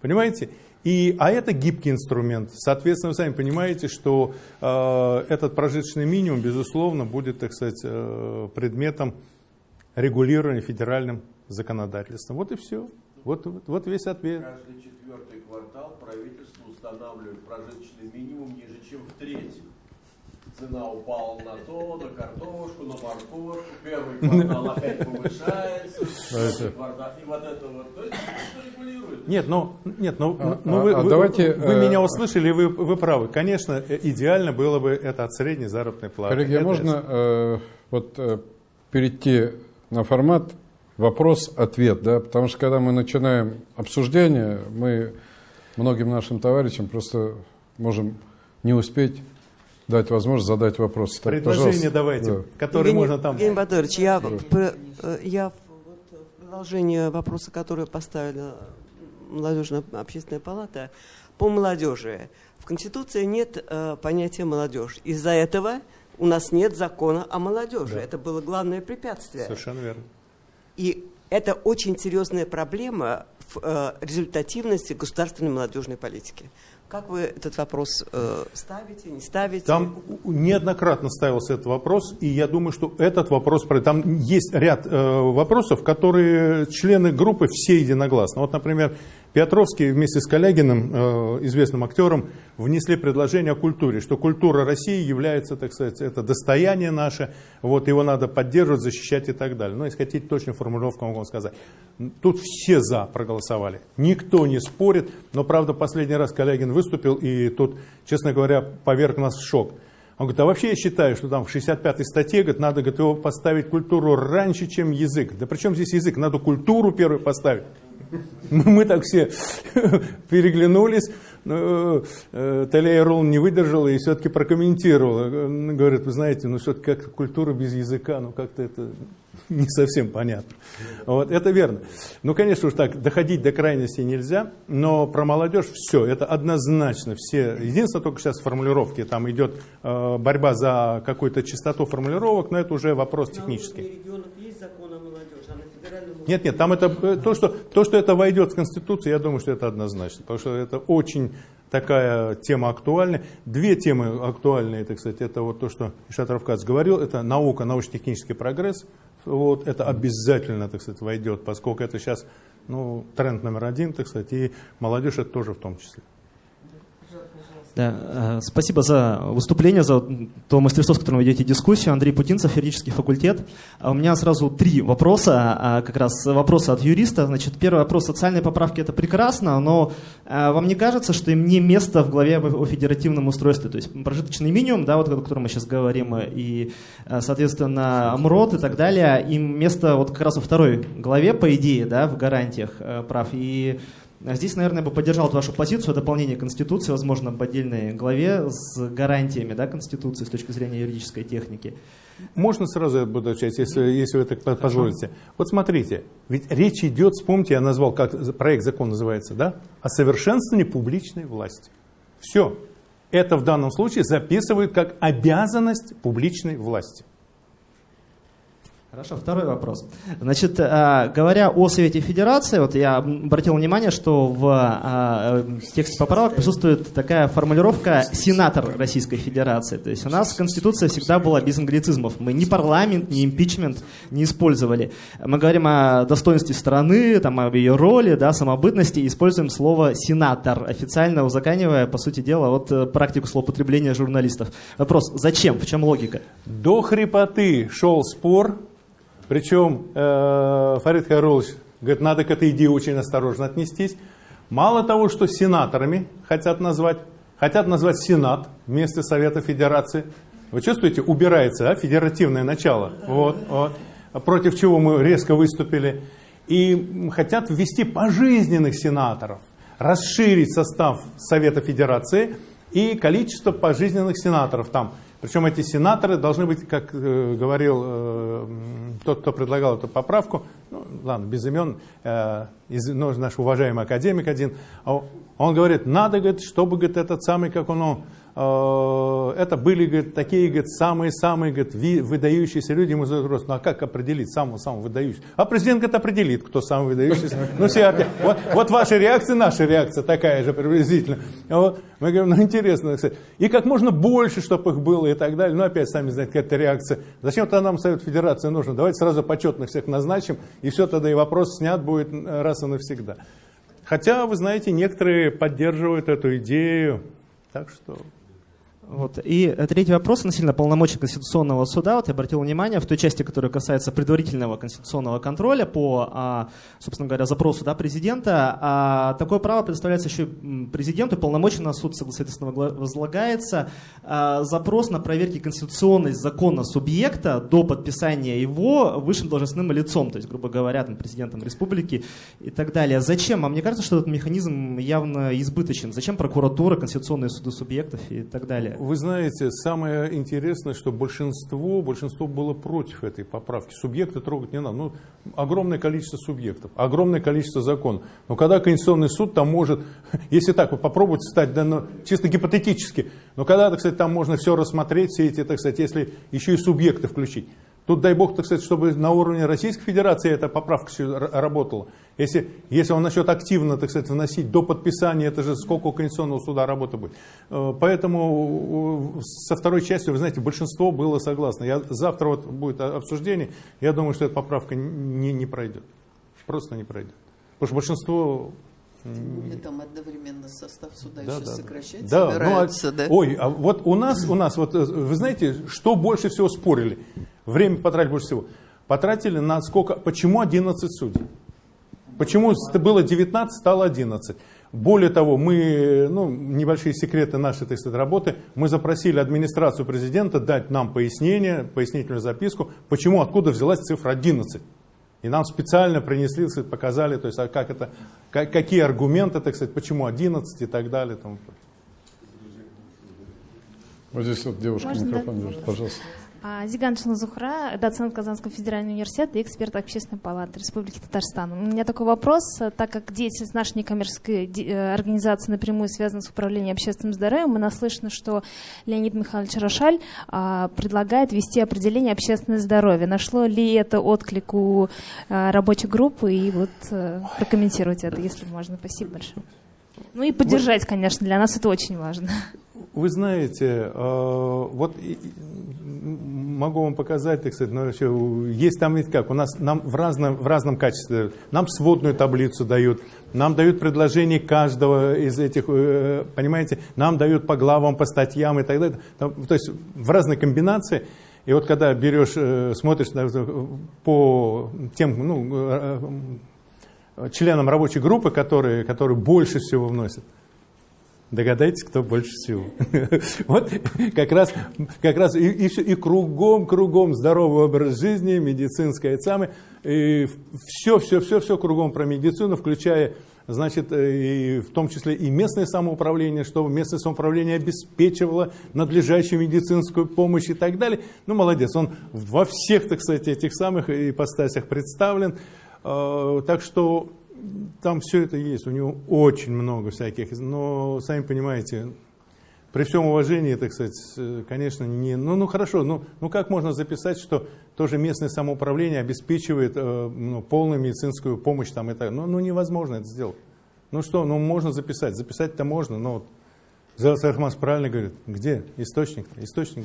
Понимаете? И, а это гибкий инструмент. Соответственно, вы сами понимаете, что э, этот прожиточный минимум, безусловно, будет, так сказать, э, предметом регулирования федеральным законодательством. Вот и все. Вот, вот, вот весь ответ. Каждый четвертый квартал правительство устанавливает прожиточный минимум ниже, чем в третьем. Цена упала на то, на картошку, на морковку, первый квартал опять повышается, и вот это вот, то есть регулирует. Нет, ну, нет, ну, а, ну вы, а, вы, давайте, вы, вы э, меня услышали, вы, вы правы. Конечно, идеально было бы это от средней заработной платы. Коллеги, а можно э, вот э, перейти на формат вопрос-ответ, да, потому что когда мы начинаем обсуждение, мы многим нашим товарищам просто можем не успеть дать возможность задать вопрос. Так, Предложение давайте, да. которые Евгений, можно там... Евгений Баторович, я, э, я в продолжение вопроса, который поставила молодежная общественная палата, по молодежи. В Конституции нет э, понятия молодежь. Из-за этого у нас нет закона о молодежи. Да. Это было главное препятствие. Совершенно верно. И это очень серьезная проблема в э, результативности государственной молодежной политики. Как вы этот вопрос э, ставите, не ставите? Там неоднократно ставился этот вопрос, и я думаю, что этот вопрос... Там есть ряд э, вопросов, которые члены группы все единогласно. Вот, например, Петровский вместе с Калягиным, э, известным актером, внесли предложение о культуре, что культура России является, так сказать, это достояние наше, вот его надо поддерживать, защищать и так далее. Ну, если хотите точную формулировку, могу вам сказать. Тут все за проголосовали, никто не спорит, но, правда, последний раз Калягин выступил, и тут, честно говоря, поверг нас в шок. Он говорит, а вообще я считаю, что там в 65-й статье говорит, надо говорит, его поставить культуру раньше, чем язык. Да при чем здесь язык? Надо культуру первой поставить. Мы так все переглянулись. Ну, э, Талия Ролл не выдержала и все-таки прокомментировала. Говорит, вы знаете, ну что-то как культура без языка, ну как-то это не совсем понятно. Вот, это верно. Ну, конечно, уж так, доходить до крайности нельзя, но про молодежь все, это однозначно. Все. Единственное, только сейчас формулировки, там идет э, борьба за какую-то чистоту формулировок, но это уже вопрос технический. Нет, нет, там это э, то, что, то, что это войдет в Конституцию, я думаю, что это однозначно. Потому что это очень такая тема актуальная. Две темы актуальные, это, кстати, это вот то, что Ишат Равкац говорил, это наука, научно-технический прогресс. Вот, это обязательно, так сказать, войдет, поскольку это сейчас ну, тренд номер один, так сказать, и молодежь это тоже в том числе. Да, э, спасибо за выступление, за то мастерство, с которым вы ведете дискуссию. Андрей Путинцев, юридический факультет. А У меня сразу три вопроса, а, как раз вопросы от юриста. Значит, первый вопрос. Социальные поправки – это прекрасно, но э, вам не кажется, что им не место в главе о федеративном устройстве? То есть прожиточный минимум, да, вот о котором мы сейчас говорим, и, э, соответственно, МРОД и так далее, им место вот как раз во второй главе, по идее, да, в гарантиях прав. И Здесь, наверное, я бы поддержал вашу позицию дополнение Конституции, возможно, в отдельной главе с гарантиями да, Конституции с точки зрения юридической техники. Можно сразу я буду отвечать, если, если вы так позволите. Вот смотрите, ведь речь идет, вспомните, я назвал, как проект закон называется, да? О совершенствовании публичной власти. Все. Это в данном случае записывают как обязанность публичной власти. Хорошо, второй вопрос. Значит, э, говоря о Совете Федерации, вот я обратил внимание, что в э, тексте поправок присутствует такая формулировка «сенатор Российской Федерации». То есть у нас Конституция всегда была без англицизмов. Мы ни парламент, ни импичмент не использовали. Мы говорим о достоинстве страны, там, об ее роли, да, самобытности, и используем слово «сенатор», официально узаканивая, по сути дела, вот э, практику злоупотребления журналистов. Вопрос, зачем, в чем логика? До хрипоты шел спор причем э, Фарид Хайрулович говорит, надо к этой идее очень осторожно отнестись. Мало того, что сенаторами хотят назвать, хотят назвать Сенат вместо Совета Федерации. Вы чувствуете, убирается а, федеративное начало, вот, вот, против чего мы резко выступили. И хотят ввести пожизненных сенаторов, расширить состав Совета Федерации и количество пожизненных сенаторов там – причем эти сенаторы должны быть, как э, говорил э, тот, кто предлагал эту поправку, ну, ладно, без имен, э, из, ну, наш уважаемый академик один, а он говорит, надо, говорит, чтобы говорит, этот самый, как он, это были, говорит, такие, говорит, самые-самые, говорит, выдающиеся люди. Ему задают вопрос, ну а как определить самого-самого выдающегося? А президент, говорит, определит, кто самый выдающийся. Ну, все, вот, вот ваша реакция, наша реакция такая же приблизительно. Вот. Мы говорим, ну, интересно, кстати. И как можно больше, чтобы их было и так далее. Ну, опять, сами знаете, какая-то реакция. Зачем тогда нам Совет Федерации нужно? Давайте сразу почетных всех назначим, и все, тогда и вопрос снят будет раз и навсегда. Хотя, вы знаете, некоторые поддерживают эту идею, так что... Вот. И третий вопрос относительно полномочий Конституционного суда. Вот я обратил внимание в той части, которая касается предварительного конституционного контроля по, а, собственно говоря, запросу да, президента. А такое право предоставляется еще президенту, полномочий суд, соответственно, возлагается. А, запрос на проверки конституционность закона субъекта до подписания его высшим должностным лицом, то есть, грубо говоря, там, президентом республики и так далее. Зачем? А мне кажется, что этот механизм явно избыточен. Зачем прокуратура, конституционные суды субъектов и так далее? Вы знаете, самое интересное, что большинство, большинство было против этой поправки. Субъекты трогать не надо. Ну, огромное количество субъектов, огромное количество законов. Но когда Конституционный суд там может, если так, вот попробовать стать, да, ну, чисто гипотетически, но когда, так сказать, там можно все рассмотреть, все эти, так сказать, если еще и субъекты включить. Тут дай бог, так сказать, чтобы на уровне Российской Федерации эта поправка работала. Если, если он начнет активно, так сказать, вносить до подписания, это же сколько у Конституционного суда работы будет. Э, поэтому со второй частью, вы знаете, большинство было согласно. Я, завтра вот будет обсуждение, я думаю, что эта поправка не, не пройдет. Просто не пройдет. Потому что большинство Сегодня там одновременно состав суда да, еще да, сокращать да. собираются, ну, да? Ой, а вот у нас, у нас, вот вы знаете, что больше всего спорили? Время потратили больше всего. Потратили на сколько, почему 11 судей? Почему было 19, стало 11? Более того, мы, ну, небольшие секреты нашей так сказать, работы, мы запросили администрацию президента дать нам пояснение, пояснительную записку, почему, откуда взялась цифра 11. И нам специально принесли, показали, то есть, а как это, как, какие аргументы, так сказать, почему 11 и так далее. Вот здесь вот девушка Можно, микрофон да? держит, пожалуйста. А, Зиган Шаназухра, доцент Казанского федерального университета и эксперт Общественной палаты Республики Татарстан. У меня такой вопрос, так как деятельность нашей некоммерческой э, организации напрямую связана с управлением общественным здоровьем, мы наслышаны, что Леонид Михайлович Рошаль а, предлагает ввести определение общественное здоровье. Нашло ли это отклик у рабочей группы? И вот прокомментировать это, если можно. Спасибо большое. Ну и поддержать, конечно, для нас это очень важно. Вы знаете, э, вот могу вам показать, так сказать, но еще есть там ведь как, у нас нам в разном, в разном качестве, нам сводную таблицу дают, нам дают предложение каждого из этих, э, понимаете, нам дают по главам, по статьям и так далее, то есть в разной комбинации, и вот когда берешь, э, смотришь по тем ну, членам рабочей группы, которые, которые больше всего вносят, Догадайтесь, кто больше всего. Вот как раз, как раз и, и, и кругом, кругом здоровый образ жизни, медицинская самое, и все, все, все, все кругом про медицину, включая, значит, и в том числе и местное самоуправление, чтобы местное самоуправление обеспечивало надлежащую медицинскую помощь и так далее. Ну, молодец, он во всех, так сказать, этих самых ипостасях представлен. А, так что там все это есть, у него очень много всяких, но, сами понимаете, при всем уважении, так сказать, конечно, не... Ну, ну хорошо, ну, ну как можно записать, что тоже местное самоуправление обеспечивает э, ну, полную медицинскую помощь там и так? Ну, ну невозможно это сделать. Ну что, ну можно записать, записать-то можно, но вот Зелас правильно говорит, где источник? Источник,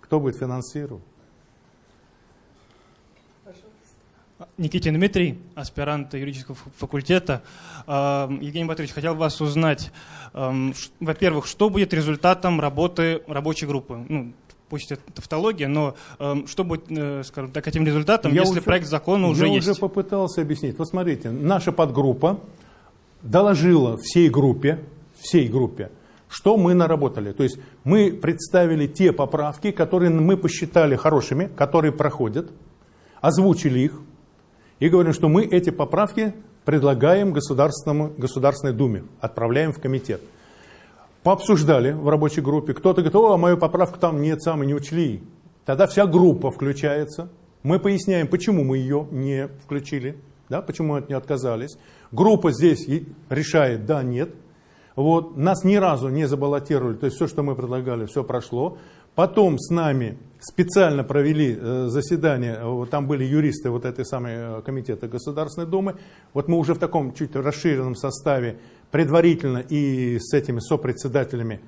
кто будет финансировать? Никитин Дмитрий, аспирант юридического факультета. Евгений Батырович, хотел вас узнать, во-первых, что будет результатом работы рабочей группы? Ну, пусть это тавтология, но что будет, э, скажем так, этим результатом, я если уже, проект закона уже я есть? Я уже попытался объяснить. Вот смотрите, наша подгруппа доложила всей группе, всей группе, что мы наработали. То есть мы представили те поправки, которые мы посчитали хорошими, которые проходят, озвучили их, и говорим, что мы эти поправки предлагаем Государственному, Государственной Думе, отправляем в комитет. Пообсуждали в рабочей группе, кто-то говорит, о, мою поправку там нет, самые не учли. Тогда вся группа включается, мы поясняем, почему мы ее не включили, да, почему от нее отказались. Группа здесь решает, да, нет. Вот, нас ни разу не забаллотировали, то есть все, что мы предлагали, все прошло. Потом с нами специально провели э, заседание, там были юристы вот этой самой э, комитета Государственной Думы. Вот мы уже в таком чуть расширенном составе предварительно и с этими сопредседателями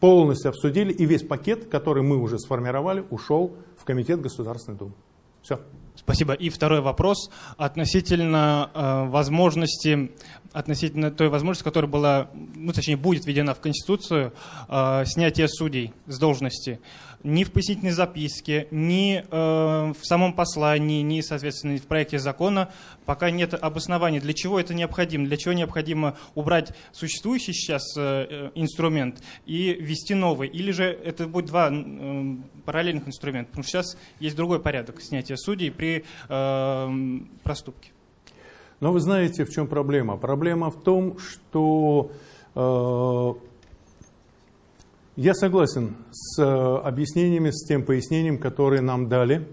полностью обсудили, и весь пакет, который мы уже сформировали, ушел в комитет Государственной Думы. Все. Спасибо. И второй вопрос относительно э, возможности, относительно той возможности, которая была, ну точнее будет введена в Конституцию, э, снятия судей с должности ни в пояснительной записке, ни э, в самом послании, ни, соответственно, в проекте закона пока нет обоснования, для чего это необходимо, для чего необходимо убрать существующий сейчас э, инструмент и ввести новый. Или же это будет два э, параллельных инструмента, потому что сейчас есть другой порядок снятия судей при э, проступке. Но вы знаете, в чем проблема? Проблема в том, что э, я согласен с э, объяснениями, с тем пояснением, которые нам дали,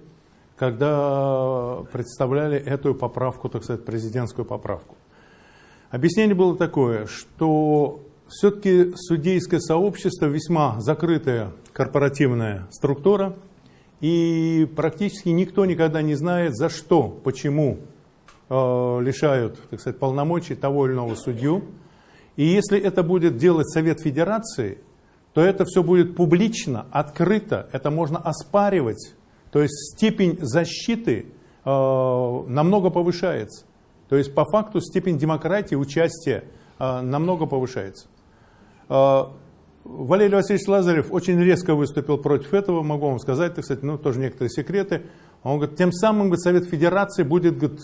когда представляли эту поправку, так сказать, президентскую поправку. Объяснение было такое, что все-таки судейское сообщество весьма закрытая корпоративная структура, и практически никто никогда не знает, за что, почему э, лишают так сказать, полномочий того или иного судью. И если это будет делать Совет Федерации – то это все будет публично, открыто, это можно оспаривать. То есть степень защиты э, намного повышается. То есть по факту степень демократии, участия э, намного повышается. Э, Валерий Васильевич Лазарев очень резко выступил против этого, могу вам сказать, так сказать, ну тоже некоторые секреты. Он говорит, тем самым говорит, Совет Федерации будет говорит,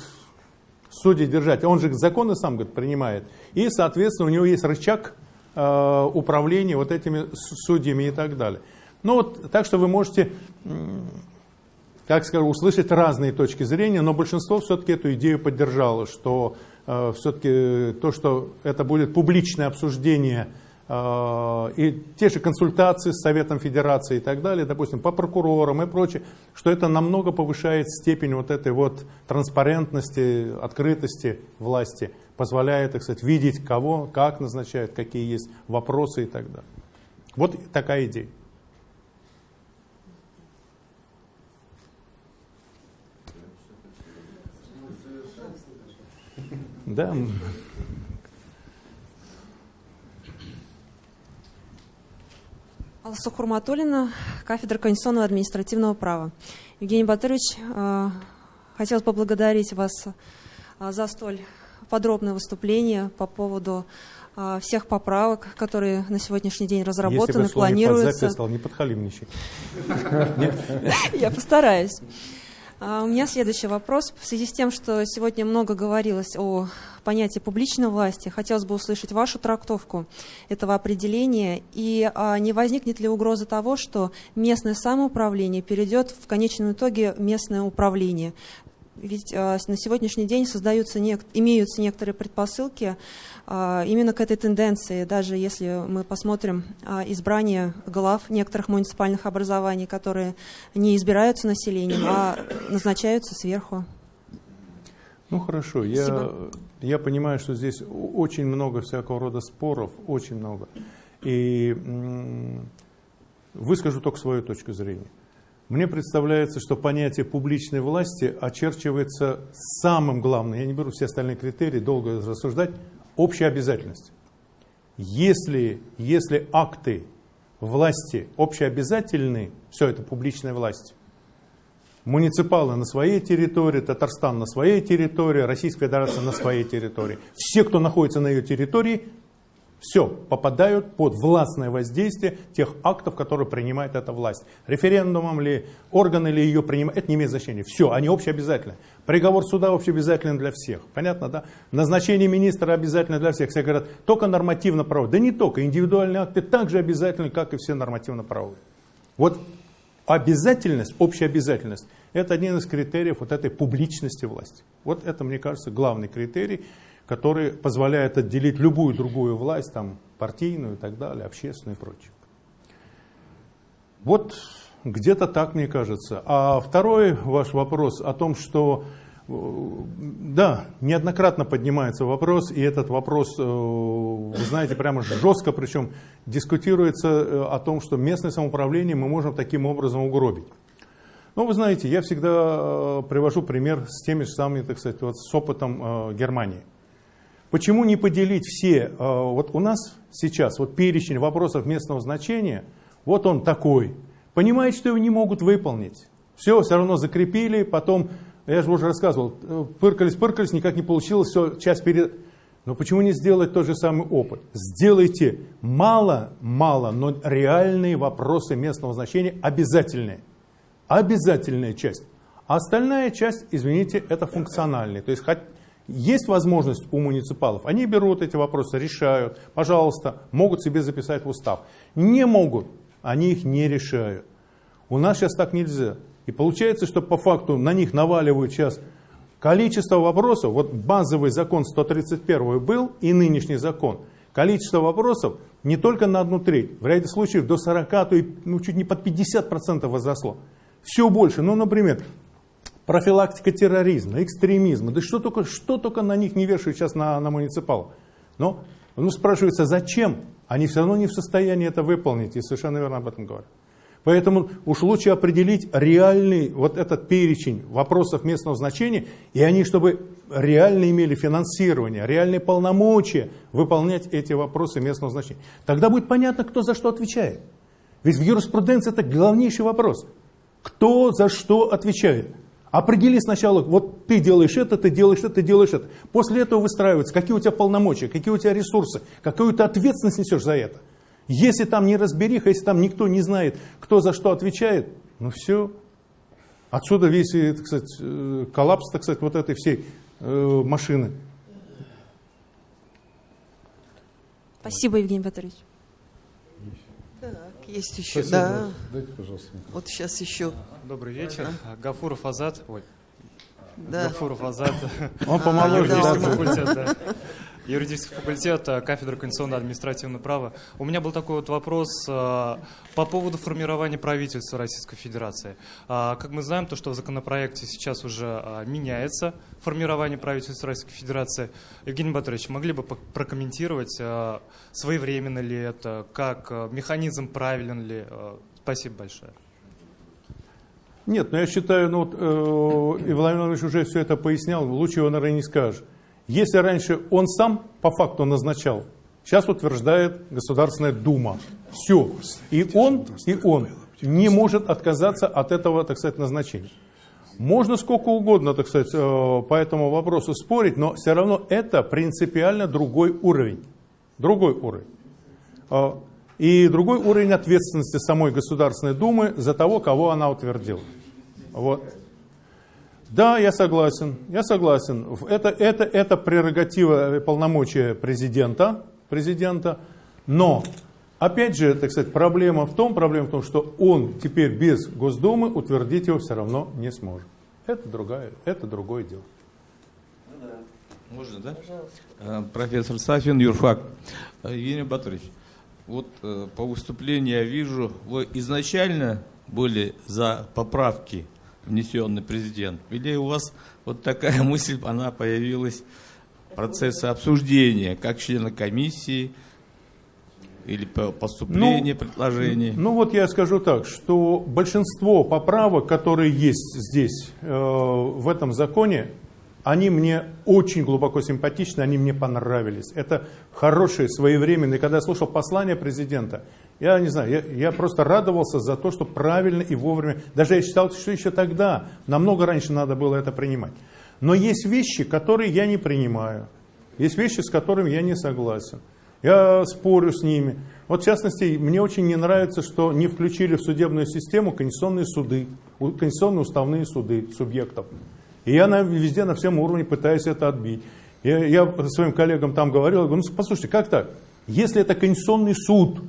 судьи держать. Он же законы сам говорит, принимает. И, соответственно, у него есть рычаг Э, управления вот этими судьями и так далее. Ну вот, так что вы можете, как скажу, услышать разные точки зрения, но большинство все-таки эту идею поддержало, что э, все-таки то, что это будет публичное обсуждение э, и те же консультации с Советом Федерации и так далее, допустим, по прокурорам и прочее, что это намного повышает степень вот этой вот транспарентности, открытости власти позволяет, так сказать, видеть кого, как назначают, какие есть вопросы и так далее. Вот такая идея. Да. Алсу Хурматуллина, кафедра конституционного административного права. Евгений Батырович, э, хотел поблагодарить вас э, за столь подробное выступление по поводу э, всех поправок, которые на сегодняшний день разработаны, Если бы планируются. записал, не подхалимничай. Я постараюсь. А, У меня следующий вопрос. В связи с тем, что сегодня много говорилось о понятии публичной власти, хотелось бы услышать вашу трактовку этого определения. И а, не возникнет ли угроза того, что местное самоуправление перейдет в конечном итоге местное управление? Ведь а, на сегодняшний день создаются нек- имеются некоторые предпосылки а, именно к этой тенденции. Даже если мы посмотрим а, избрание глав некоторых муниципальных образований, которые не избираются населением, а назначаются сверху. Ну хорошо, я, Спасибо. я понимаю, что здесь очень много всякого рода споров, очень много. И выскажу только свою точку зрения. Мне представляется, что понятие публичной власти очерчивается самым главным, я не беру все остальные критерии, долго рассуждать, общей обязательность. Если, если акты власти общеобязательны, все это публичная власть, муниципалы на своей территории, Татарстан на своей территории, Российская Федерация на своей территории. Все, кто находится на ее территории, все, попадают под властное воздействие тех актов, которые принимает эта власть. Референдумом ли, органы ли ее принимают, это не имеет значения. Все, они общеобязательны. Приговор суда общеобязателен для всех. Понятно, да? Назначение министра обязательно для всех. Все говорят, только нормативно-правовые. Да не только, индивидуальные акты также обязательны, как и все нормативно-правовые. Вот обязательность, общая обязательность, это один из критериев вот этой публичности власти. Вот это, мне кажется, главный критерий, который позволяет отделить любую другую власть, там, партийную и так далее, общественную и прочее. Вот где-то так, мне кажется. А второй ваш вопрос о том, что э, да, неоднократно поднимается вопрос, и этот вопрос, э, вы знаете, прямо жестко, причем дискутируется э, о том, что местное самоуправление мы можем таким образом угробить. Ну, вы знаете, я всегда привожу пример с теми же самыми, так сказать, вот с опытом Германии. Почему не поделить все? э, Вот у нас сейчас вот перечень вопросов местного значения, вот он такой. Понимает, что его не могут выполнить. Все, все равно закрепили, потом, я же уже рассказывал, э, пыркались, пыркались, никак не получилось, все, часть перед... Но почему не сделать тот же самый опыт? Сделайте мало, мало, но реальные вопросы местного значения обязательные. Обязательная часть. А остальная часть, извините, это функциональная. То есть есть возможность у муниципалов, они берут эти вопросы, решают, пожалуйста, могут себе записать в устав. Не могут, они их не решают. У нас сейчас так нельзя. И получается, что по факту на них наваливают сейчас количество вопросов. Вот базовый закон 131 был и нынешний закон. Количество вопросов не только на одну треть, в ряде случаев до 40, то и ну, чуть не под 50% возросло. Все больше. Ну, например, профилактика терроризма, экстремизма. Да что только, что только на них не вешают сейчас на, на муниципалов. Но ну, спрашивается, зачем? Они все равно не в состоянии это выполнить. И совершенно верно об этом говорят. Поэтому уж лучше определить реальный вот этот перечень вопросов местного значения, и они, чтобы реально имели финансирование, реальные полномочия выполнять эти вопросы местного значения. Тогда будет понятно, кто за что отвечает. Ведь в юриспруденции это главнейший вопрос. Кто за что отвечает? Определи сначала, вот ты делаешь это, ты делаешь это, ты делаешь это. После этого выстраивается, какие у тебя полномочия, какие у тебя ресурсы, какую ты ответственность несешь за это. Если там не разбериха, если там никто не знает, кто за что отвечает, ну все. Отсюда весь, э, так сказать, э, коллапс, так сказать, вот этой всей э, машины. Спасибо, Евгений Петрович. Есть еще, Спасибо. да. Дайте, пожалуйста, микрофон. Вот сейчас еще. Добрый вечер. Гафуров Азат. Ой. Да. Гафуров Азат. Он помоложе, да. факультет, да. Юридический факультет, э, кафедра конституционного административного права. У меня был такой вот вопрос э, по поводу формирования правительства Российской Федерации. А, Как мы знаем, то, что в законопроекте сейчас уже а, меняется формирование правительства Российской Федерации. Евгений Батырович, могли бы прокомментировать, э, своевременно ли это, как э, механизм правилен ли? Спасибо большое. Нет, но я считаю, ну вот э, Владимир Владимирович уже все это пояснял, лучше его, наверное, не скажешь. Если раньше он сам по факту назначал сейчас утверждает Государственная Дума. Все. И он, и он не может отказаться от этого, так сказать, назначения. Можно сколько угодно, так сказать, э, по этому вопросу спорить, но все равно это принципиально другой уровень. Другой уровень. Э, и другой уровень ответственности самой Государственной Думы за того, кого она утвердила. Вот. Да, я согласен, я согласен. Это, это, это прерогатива полномочия президента, президента, но Опять же, так сказать, проблема в том, проблема в том, что он теперь без Госдумы утвердить его все равно не сможет. Это, другая, это другое дело. Можно, да? Пожалуйста. Профессор Сафин, юрфак. Евгений Батырович, вот э, по выступлению я вижу, вы изначально были за поправки, внесенные президент, или у вас вот такая мысль, она появилась в процессе обсуждения, как члена комиссии, или поступление ну, предложений? Ну вот я скажу так, что большинство поправок, которые есть здесь, э, в этом законе, они мне очень глубоко симпатичны, они мне понравились. Это хорошие, своевременные. Когда я слушал послание президента, я не знаю, я, я просто радовался за то, что правильно и вовремя. Даже я считал, что еще тогда, намного раньше надо было это принимать. Но есть вещи, которые я не принимаю. Есть вещи, с которыми я не согласен. Я спорю с ними. Вот в частности, мне очень не нравится, что не включили в судебную систему конституционные суды, конституционные уставные суды субъектов. И я на, везде на всем уровне пытаюсь это отбить. Я, я своим коллегам там говорил, говорю, ну послушайте, как так? Если это конституционный суд,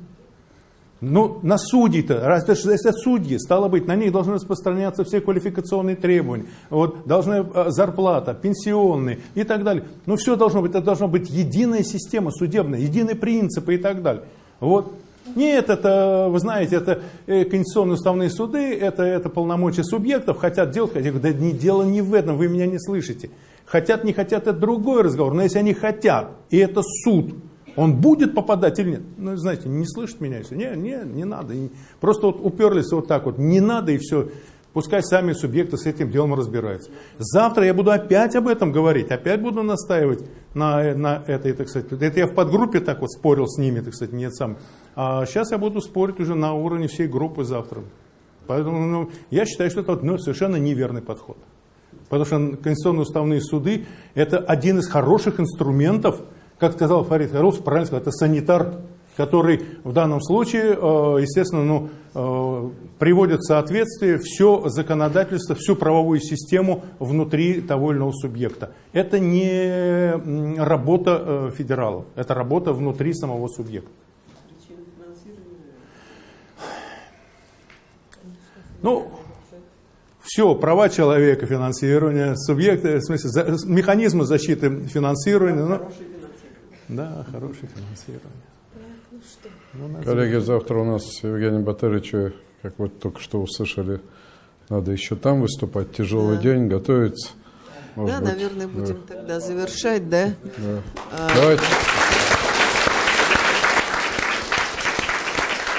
ну, на судей-то, раз это судьи, стало быть, на них должны распространяться все квалификационные требования, вот, должна зарплата, пенсионные и так далее. Ну, все должно быть, это должна быть единая система судебная, единые принципы и так далее. Вот. Нет, это, вы знаете, это э, конституционные уставные суды, это, это полномочия субъектов, хотят делать, хотят, да не, дело не в этом, вы меня не слышите. Хотят, не хотят, это другой разговор, но если они хотят, и это суд, он будет попадать или нет? Ну, знаете, не слышит меня все. Не, не, не надо. Просто вот уперлись вот так вот. Не надо и все. Пускай сами субъекты с этим делом разбираются. Завтра я буду опять об этом говорить, опять буду настаивать на, на этой, так сказать. Это я в подгруппе так вот спорил с ними, так сказать, нет сам. А сейчас я буду спорить уже на уровне всей группы завтра. Поэтому ну, я считаю, что это ну, совершенно неверный подход. Потому что конституционные уставные суды – это один из хороших инструментов – как сказал Фарид Харус, правильно сказал, это санитар, который в данном случае, э, естественно, ну, э, приводит в соответствие все законодательство, всю правовую систему внутри того или иного субъекта. Это не работа э, федералов, это работа внутри самого субъекта. Ну, все, права человека, финансирование, субъекты, в смысле, за, механизмы защиты финансирования. Ну, да, хорошее финансирование. Ну, Коллеги, завтра у нас Евгений Батырович, как вы только что услышали, надо еще там выступать. Тяжелый да. день, готовиться. Может да, быть, наверное, будем да. тогда завершать, да? да. А... Давайте.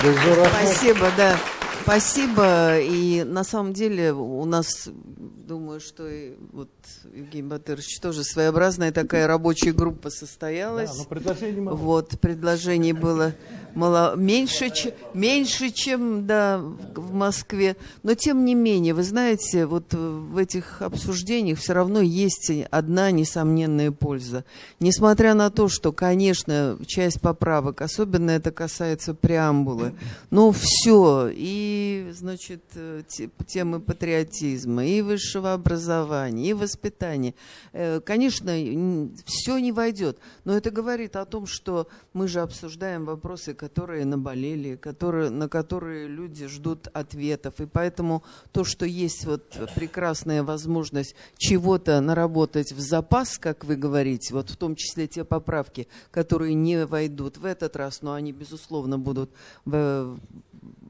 Спасибо, да. Спасибо. И на самом деле у нас, думаю, что и вот Евгений Батырович тоже своеобразная такая рабочая группа состоялась. Да, но предложений мало. Вот, предложений было мало, меньше, меньше, чем да, в Москве. Но тем не менее, вы знаете, вот в этих обсуждениях все равно есть одна несомненная польза. Несмотря на то, что, конечно, часть поправок, особенно это касается преамбулы, но все, и, значит, темы патриотизма, и высшего образования, и воспитания, э, конечно, все не войдет. Но это говорит о том, что мы же обсуждаем вопросы, которые наболели, которые, на которые люди ждут ответов. И поэтому то, что есть вот прекрасная возможность чего-то наработать в запас, как вы говорите, вот в том числе те поправки, которые не войдут в этот раз, но они, безусловно, будут в,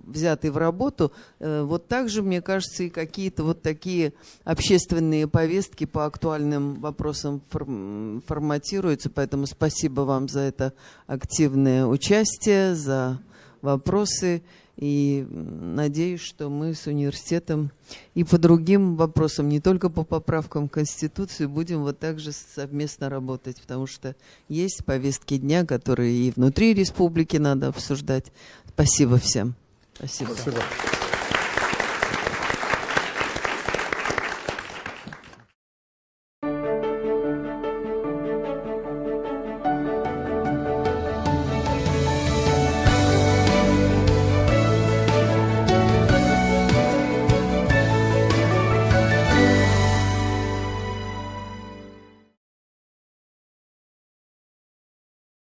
взяты в работу, э, вот также, мне кажется, и какие-то вот такие общественные повестки по актуальным вопросам форматируются. Поэтому спасибо вам за это активное участие, за вопросы. И надеюсь, что мы с университетом и по другим вопросам, не только по поправкам в Конституцию, будем вот так же совместно работать, потому что есть повестки дня, которые и внутри республики надо обсуждать. Спасибо всем. Спасибо. Спасибо.